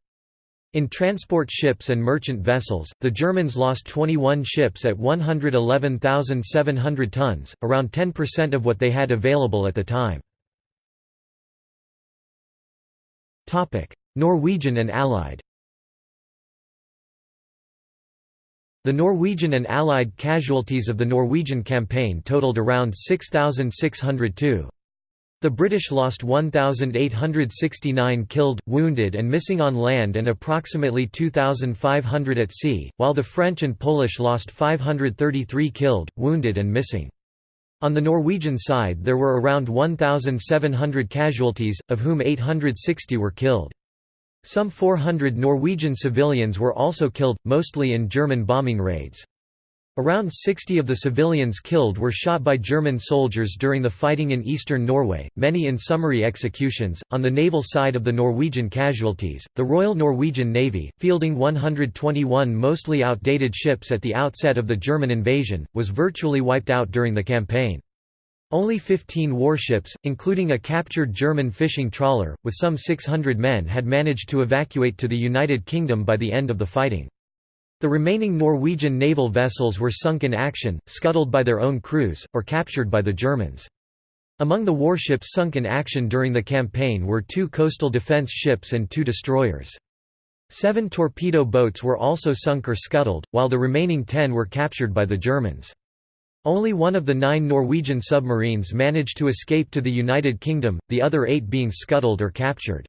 In transport ships and merchant vessels, the Germans lost 21 ships at 111,700 tons, around 10% of what they had available at the time. Norwegian and Allied The Norwegian and Allied casualties of the Norwegian campaign totaled around 6,602. The British lost 1,869 killed, wounded and missing on land and approximately 2,500 at sea, while the French and Polish lost 533 killed, wounded and missing. On the Norwegian side there were around 1,700 casualties, of whom 860 were killed. Some 400 Norwegian civilians were also killed, mostly in German bombing raids. Around 60 of the civilians killed were shot by German soldiers during the fighting in eastern Norway, many in summary executions. On the naval side of the Norwegian casualties, the Royal Norwegian Navy, fielding 121 mostly outdated ships at the outset of the German invasion, was virtually wiped out during the campaign. Only 15 warships, including a captured German fishing trawler, with some 600 men had managed to evacuate to the United Kingdom by the end of the fighting. The remaining Norwegian naval vessels were sunk in action, scuttled by their own crews, or captured by the Germans. Among the warships sunk in action during the campaign were two coastal defense ships and two destroyers. Seven torpedo boats were also sunk or scuttled, while the remaining ten were captured by the Germans. Only one of the nine Norwegian submarines managed to escape to the United Kingdom, the other eight being scuttled or captured.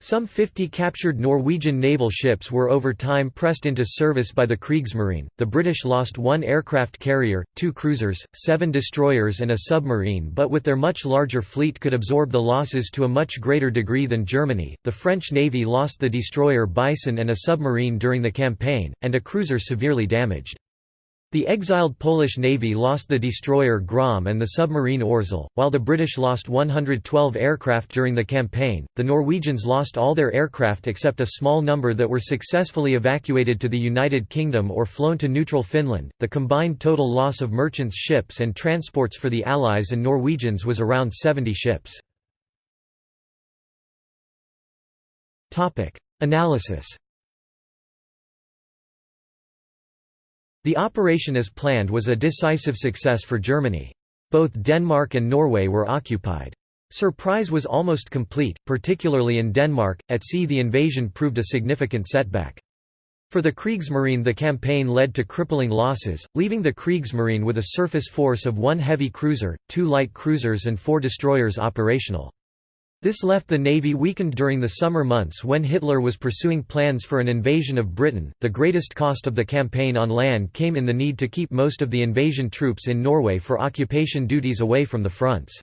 Some 50 captured Norwegian naval ships were over time pressed into service by the Kriegsmarine. The British lost one aircraft carrier, two cruisers, seven destroyers, and a submarine, but with their much larger fleet could absorb the losses to a much greater degree than Germany. The French Navy lost the destroyer Bison and a submarine during the campaign, and a cruiser severely damaged. The exiled Polish Navy lost the destroyer Grom and the submarine Orzel, while the British lost 112 aircraft during the campaign. The Norwegians lost all their aircraft except a small number that were successfully evacuated to the United Kingdom or flown to neutral Finland. The combined total loss of merchants' ships and transports for the Allies and Norwegians was around 70 ships. Topic: Analysis The operation as planned was a decisive success for Germany. Both Denmark and Norway were occupied. Surprise was almost complete, particularly in Denmark. At sea, the invasion proved a significant setback. For the Kriegsmarine, the campaign led to crippling losses, leaving the Kriegsmarine with a surface force of one heavy cruiser, two light cruisers, and four destroyers operational. This left the navy weakened during the summer months when Hitler was pursuing plans for an invasion of Britain. The greatest cost of the campaign on land came in the need to keep most of the invasion troops in Norway for occupation duties away from the fronts.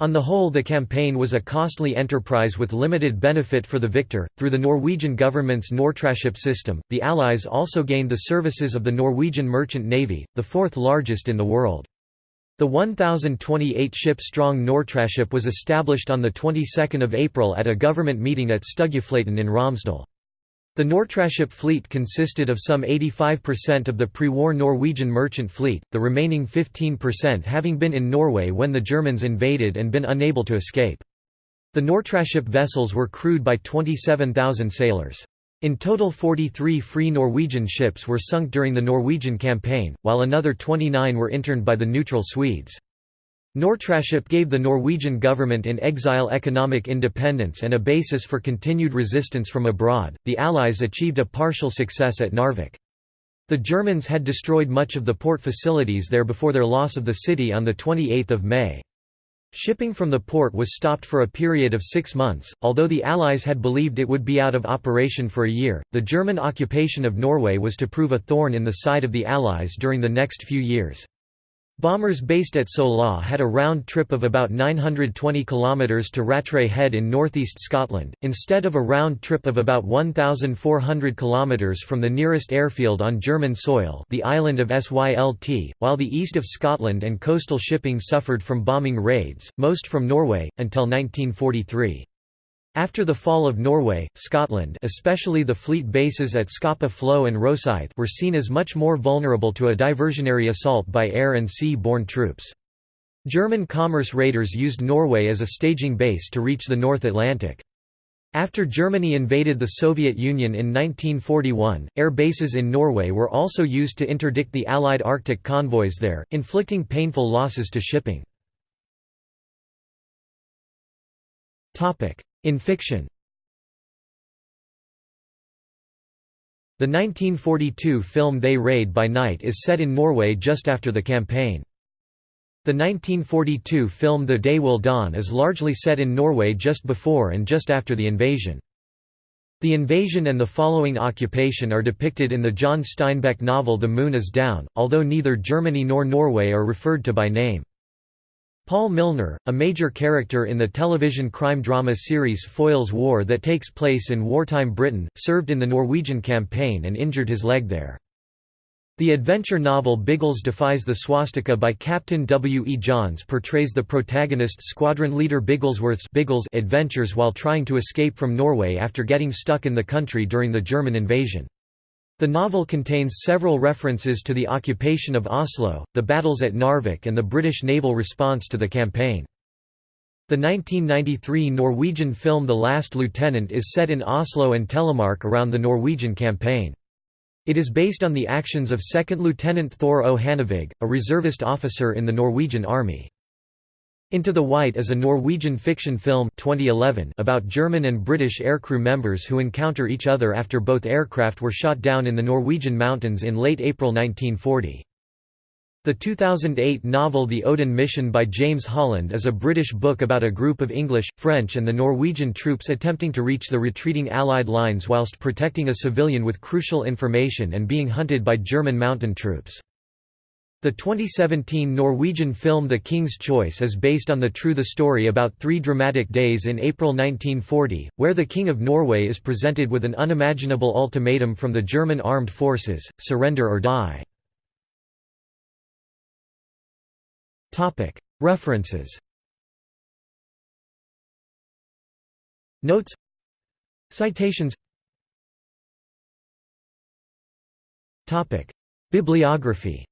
On the whole, the campaign was a costly enterprise with limited benefit for the victor. Through the Norwegian government's Nortraship system, the Allies also gained the services of the Norwegian Merchant Navy, the fourth largest in the world. The 1,028-ship-strong Nortraship was established on the 22nd of April at a government meeting at Stugufløyten in Romsdal. The Nortraship fleet consisted of some 85% of the pre-war Norwegian merchant fleet, the remaining 15% having been in Norway when the Germans invaded and been unable to escape. The Nortraship vessels were crewed by 27,000 sailors. In total 43 Free Norwegian ships were sunk during the Norwegian campaign, while another 29 were interned by the neutral Swedes. Nortraship gave the Norwegian government in exile economic independence and a basis for continued resistance from abroad. The Allies achieved a partial success at Narvik. The Germans had destroyed much of the port facilities there before their loss of the city on 28 May. Shipping from the port was stopped for a period of six months, although the Allies had believed it would be out of operation for a year. The German occupation of Norway was to prove a thorn in the side of the Allies during the next few years. Bombers based at Sola had a round trip of about 920 km to Rattray Head in northeast Scotland, instead of a round trip of about 1,400 km from the nearest airfield on German soil the island of Sylt, while the east of Scotland and coastal shipping suffered from bombing raids, most from Norway, until 1943. After the fall of Norway, Scotland especially the fleet bases at Scapa Flow and Rosyth were seen as much more vulnerable to a diversionary assault by air and sea-borne troops. German commerce raiders used Norway as a staging base to reach the North Atlantic. After Germany invaded the Soviet Union in 1941, air bases in Norway were also used to interdict the Allied Arctic convoys there, inflicting painful losses to shipping. In fiction The 1942 film They Raid by Night is set in Norway just after the campaign. The 1942 film The Day Will Dawn is largely set in Norway just before and just after the invasion. The invasion and the following occupation are depicted in the John Steinbeck novel The Moon is Down, although neither Germany nor Norway are referred to by name. Paul Milner, a major character in the television crime-drama series Foyle's War that takes place in wartime Britain, served in the Norwegian campaign and injured his leg there. The adventure novel Biggles Defies the Swastika by Captain W. E. Johns portrays the protagonist squadron leader Bigglesworth's Biggles adventures while trying to escape from Norway after getting stuck in the country during the German invasion. The novel contains several references to the occupation of Oslo, the battles at Narvik and the British naval response to the campaign. The 1993 Norwegian film The Last Lieutenant is set in Oslo and Telemark around the Norwegian campaign. It is based on the actions of 2nd Lieutenant Thor O. A reservist officer in the Norwegian Army. Into the White is a Norwegian fiction film 2011 about German and British aircrew members who encounter each other after both aircraft were shot down in the Norwegian mountains in late April 1940. The 2008 novel The Odin Mission by James Holland is a British book about a group of English, French and the Norwegian troops attempting to reach the retreating Allied lines whilst protecting a civilian with crucial information and being hunted by German mountain troops. The 2017 Norwegian film The King's Choice is based on the true the story about three dramatic days in April 1940, where the King of Norway is presented with an unimaginable ultimatum from the German armed forces, surrender or die. References. Notes. Citations. Bibliography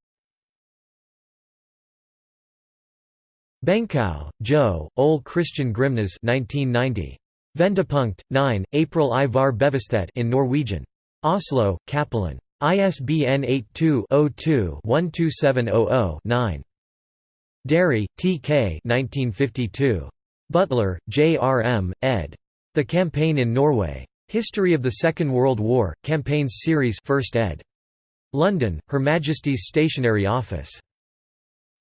Benkow, Jo, Ole Christian Grimnes 1990. Vendepunkt, 9, April Ivar var bevissthet in Norwegian. Oslo, Cappelen. ISBN 82-02-12700-9. Derry, T. K. 1952. Butler, J. R. M., ed. The Campaign in Norway. History of the Second World War, Campaigns Series 1st ed. London, Her Majesty's Stationery Office.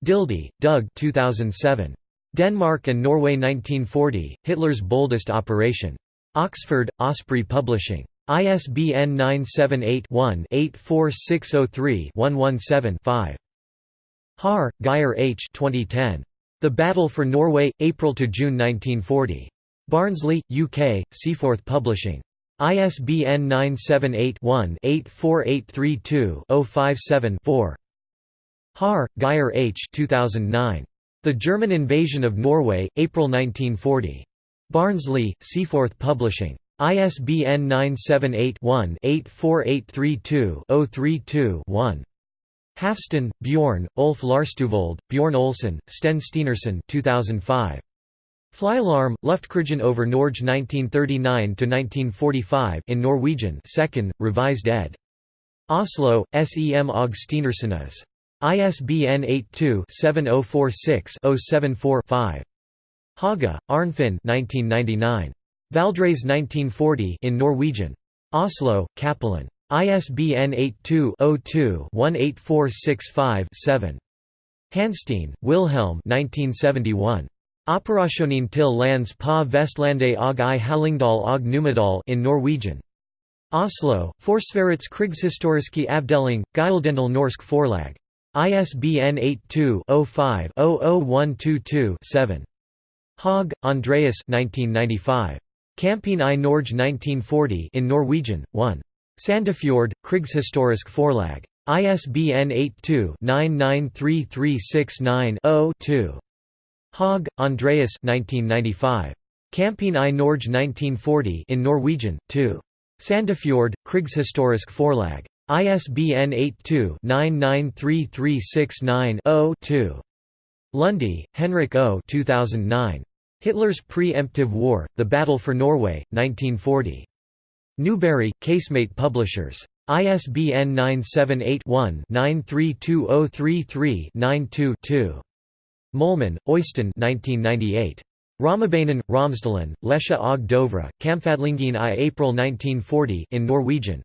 Dildy, Doug 2007. Denmark and Norway 1940, Hitler's Boldest Operation. Oxford, Osprey Publishing. ISBN 978-1-84603-117-5. Haar, Geir H. 2010. The Battle for Norway, April–June 1940. Barnsley, UK, Seaforth Publishing. ISBN 978 one 84832 057 4. Haar, Geir H. 2009. The German Invasion of Norway, April 1940. Barnsley, Seaforth Publishing. ISBN 978-1-84832-032-1. Hafsten, Bjorn, Ulf Larstuvold, Bjorn Olsen, Sten Stenersen 2005. Flyalarm, Luftkrigen over Norge 1939–1945 in Norwegian 2nd, revised ed. Oslo, SEM Og Stenersenes. ISBN 82-7046-074-5. Hage, Arnfinn 1999. Valdres 1940 in Norwegian. Oslo, Cappelen. ISBN 82-02-18465-7. Hanstein, Wilhelm 1971. Operasjonen til lands på Vestlande og i Hallingdal og Numedal in Norwegian. Oslo, Forsvarets krigshistoriske avdeling, Gyldendal Norsk Forlag. ISBN 82-05-00122-7. Hauge, Andreas 1995. Kampen i Norge 1940 in Norwegian, 1. Sandefjord, Krigshistorisk Forlag. ISBN 82-993369-0-2. Hauge, Andreas 1995. Kampen i Norge 1940 in Norwegian, 2. Sandefjord, Krigshistorisk Forlag. ISBN 82-993369-0-2. Lunde, Henrik O. 2009. Hitler's Pre-Emptive War, The Battle for Norway, 1940. Newbury, Casemate Publishers. ISBN 978-1-932033-92-2. Molman, Øystein 1998. Raumabanen, Romsdalen, Lesja og Dovre, Kamphandlingen i April 1940 in Norwegian.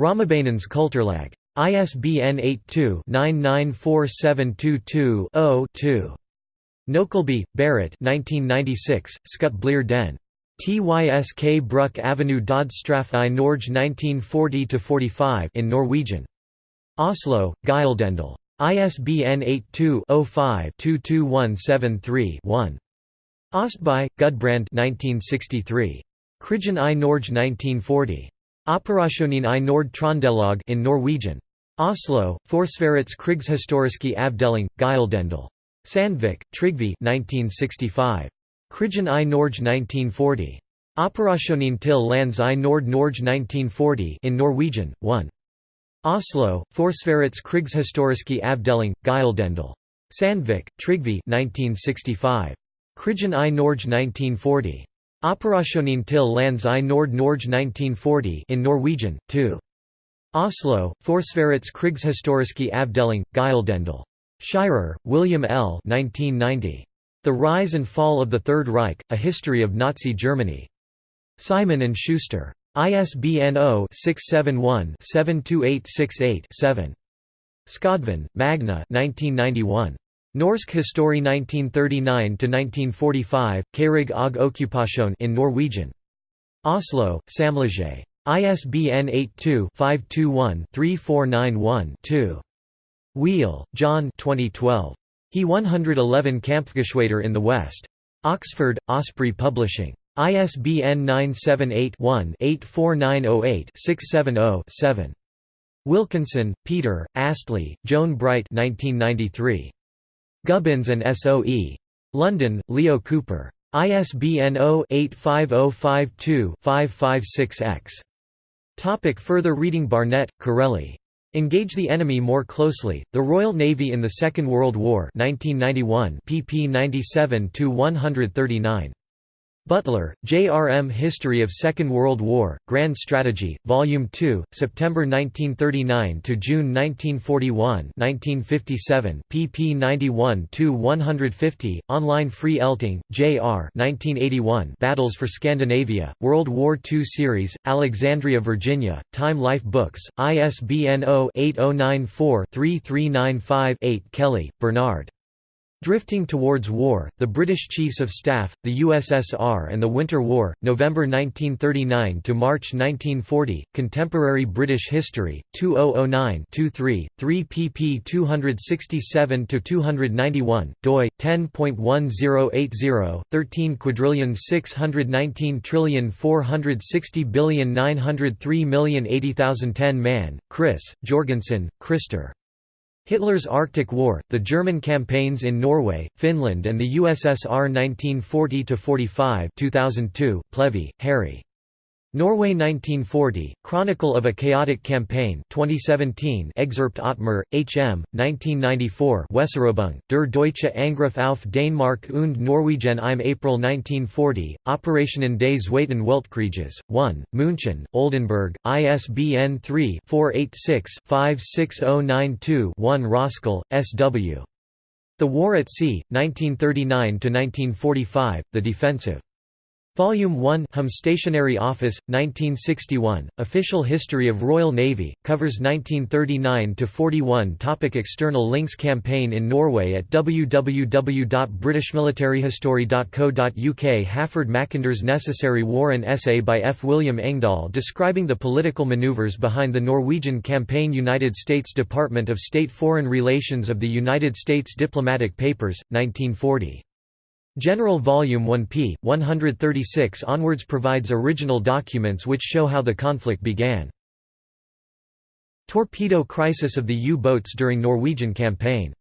Raumabanens Kulturlag. ISBN 82-994722-0-2. Nokelby, Berit 1996, Skut Blir den. Tysk Bruk Avenue Dodstraff i Norge 1940–45 in Norwegian. Oslo, Gyldendal. ISBN 82-05-22173-1. Ostby, Gudbrand 1963. Krigen i Norge 1940. Operasjonen i Nord Trondelag in Norwegian. Oslo, Forsvarets krigshistoriske avdeling, Gyldendal. Sandvik, Trygve 1965. Krigen i Norge 1940. Operasjonen til lands i Nord Norge 1940 in Norwegian, 1. Oslo, Forsvarets krigshistoriske avdeling, Gyldendal. Sandvik, Trygve 1965. Krigen i Norge 1940. Operasjonen til lands i Nord Norge 1940 in Norwegian, 2. Oslo, Forsvarets krigshistoriske avdeling, Gyldendal. Shirer, William L. 1990. The Rise and Fall of the Third Reich, A History of Nazi Germany. Simon & Schuster. ISBN 0-671-72868-7. Skodvin, Magne 1991. Norsk Historie 1939–1945, Krig og Okkupasjon in Norwegian. Oslo, Samleje. ISBN 82-521-3491-2. Weal, John 2012. He 111 Kampfgeschwader in the West. Oxford, Osprey Publishing. ISBN 978-1-84908-670-7. Wilkinson, Peter, Astley, Joan Bright 1993. Gubbins and S.O.E. London, Leo Cooper. ISBN 0-85052-556-X. Topic further reading Barnett, Correlli. Engage the Enemy More Closely, The Royal Navy in the Second World War 1991 pp 97–139. Butler, J. R. M. History of Second World War, Grand Strategy, Volume 2, September 1939 to June 1941, 1957, pp. 91–150. Online Free Elting, J. R. 1981. Battles for Scandinavia, World War II Series, Alexandria, Virginia. Time Life Books. ISBN 0-8094-3395-8. Kelly, Bernard. Drifting Towards War, The British Chiefs of Staff, the USSR and the Winter War, November 1939 to March 1940, Contemporary British History, 2009-23, 3 pp 267–291, doi, 10.1080, 13 quadrillion 619 trillion 460 billion 903 million 80,010 Man, Chris, Jorgensen, Christer. Hitler's Arctic War, the German campaigns in Norway, Finland and the USSR 1940–45 2002, Plevy, Harry. Norway 1940, Chronicle of a Chaotic Campaign 2017 Excerpt Ottmer, H. M., 1994 Weserübung, Der Deutsche Angriff auf Dänemark und Norwegen im April 1940, Operationen des Zweiten Weltkrieges, 1, München, Oldenbourg, ISBN 3-486-56092-1 Roscoe, S. W. The War at Sea, 1939–1945, The Defensive. Volume 1 Hum Stationery Office, 1961, Official History of Royal Navy, covers 1939–41 Topic External links Campaign in Norway at www.britishmilitaryhistory.co.uk Halford Mackinder's Necessary War An essay by F. William Engdahl describing the political manoeuvres behind the Norwegian campaign United States Department of State Foreign Relations of the United States Diplomatic Papers, 1940 General Volume 1 p. 136 onwards provides original documents which show how the conflict began. Torpedo crisis of the U-boats during Norwegian campaign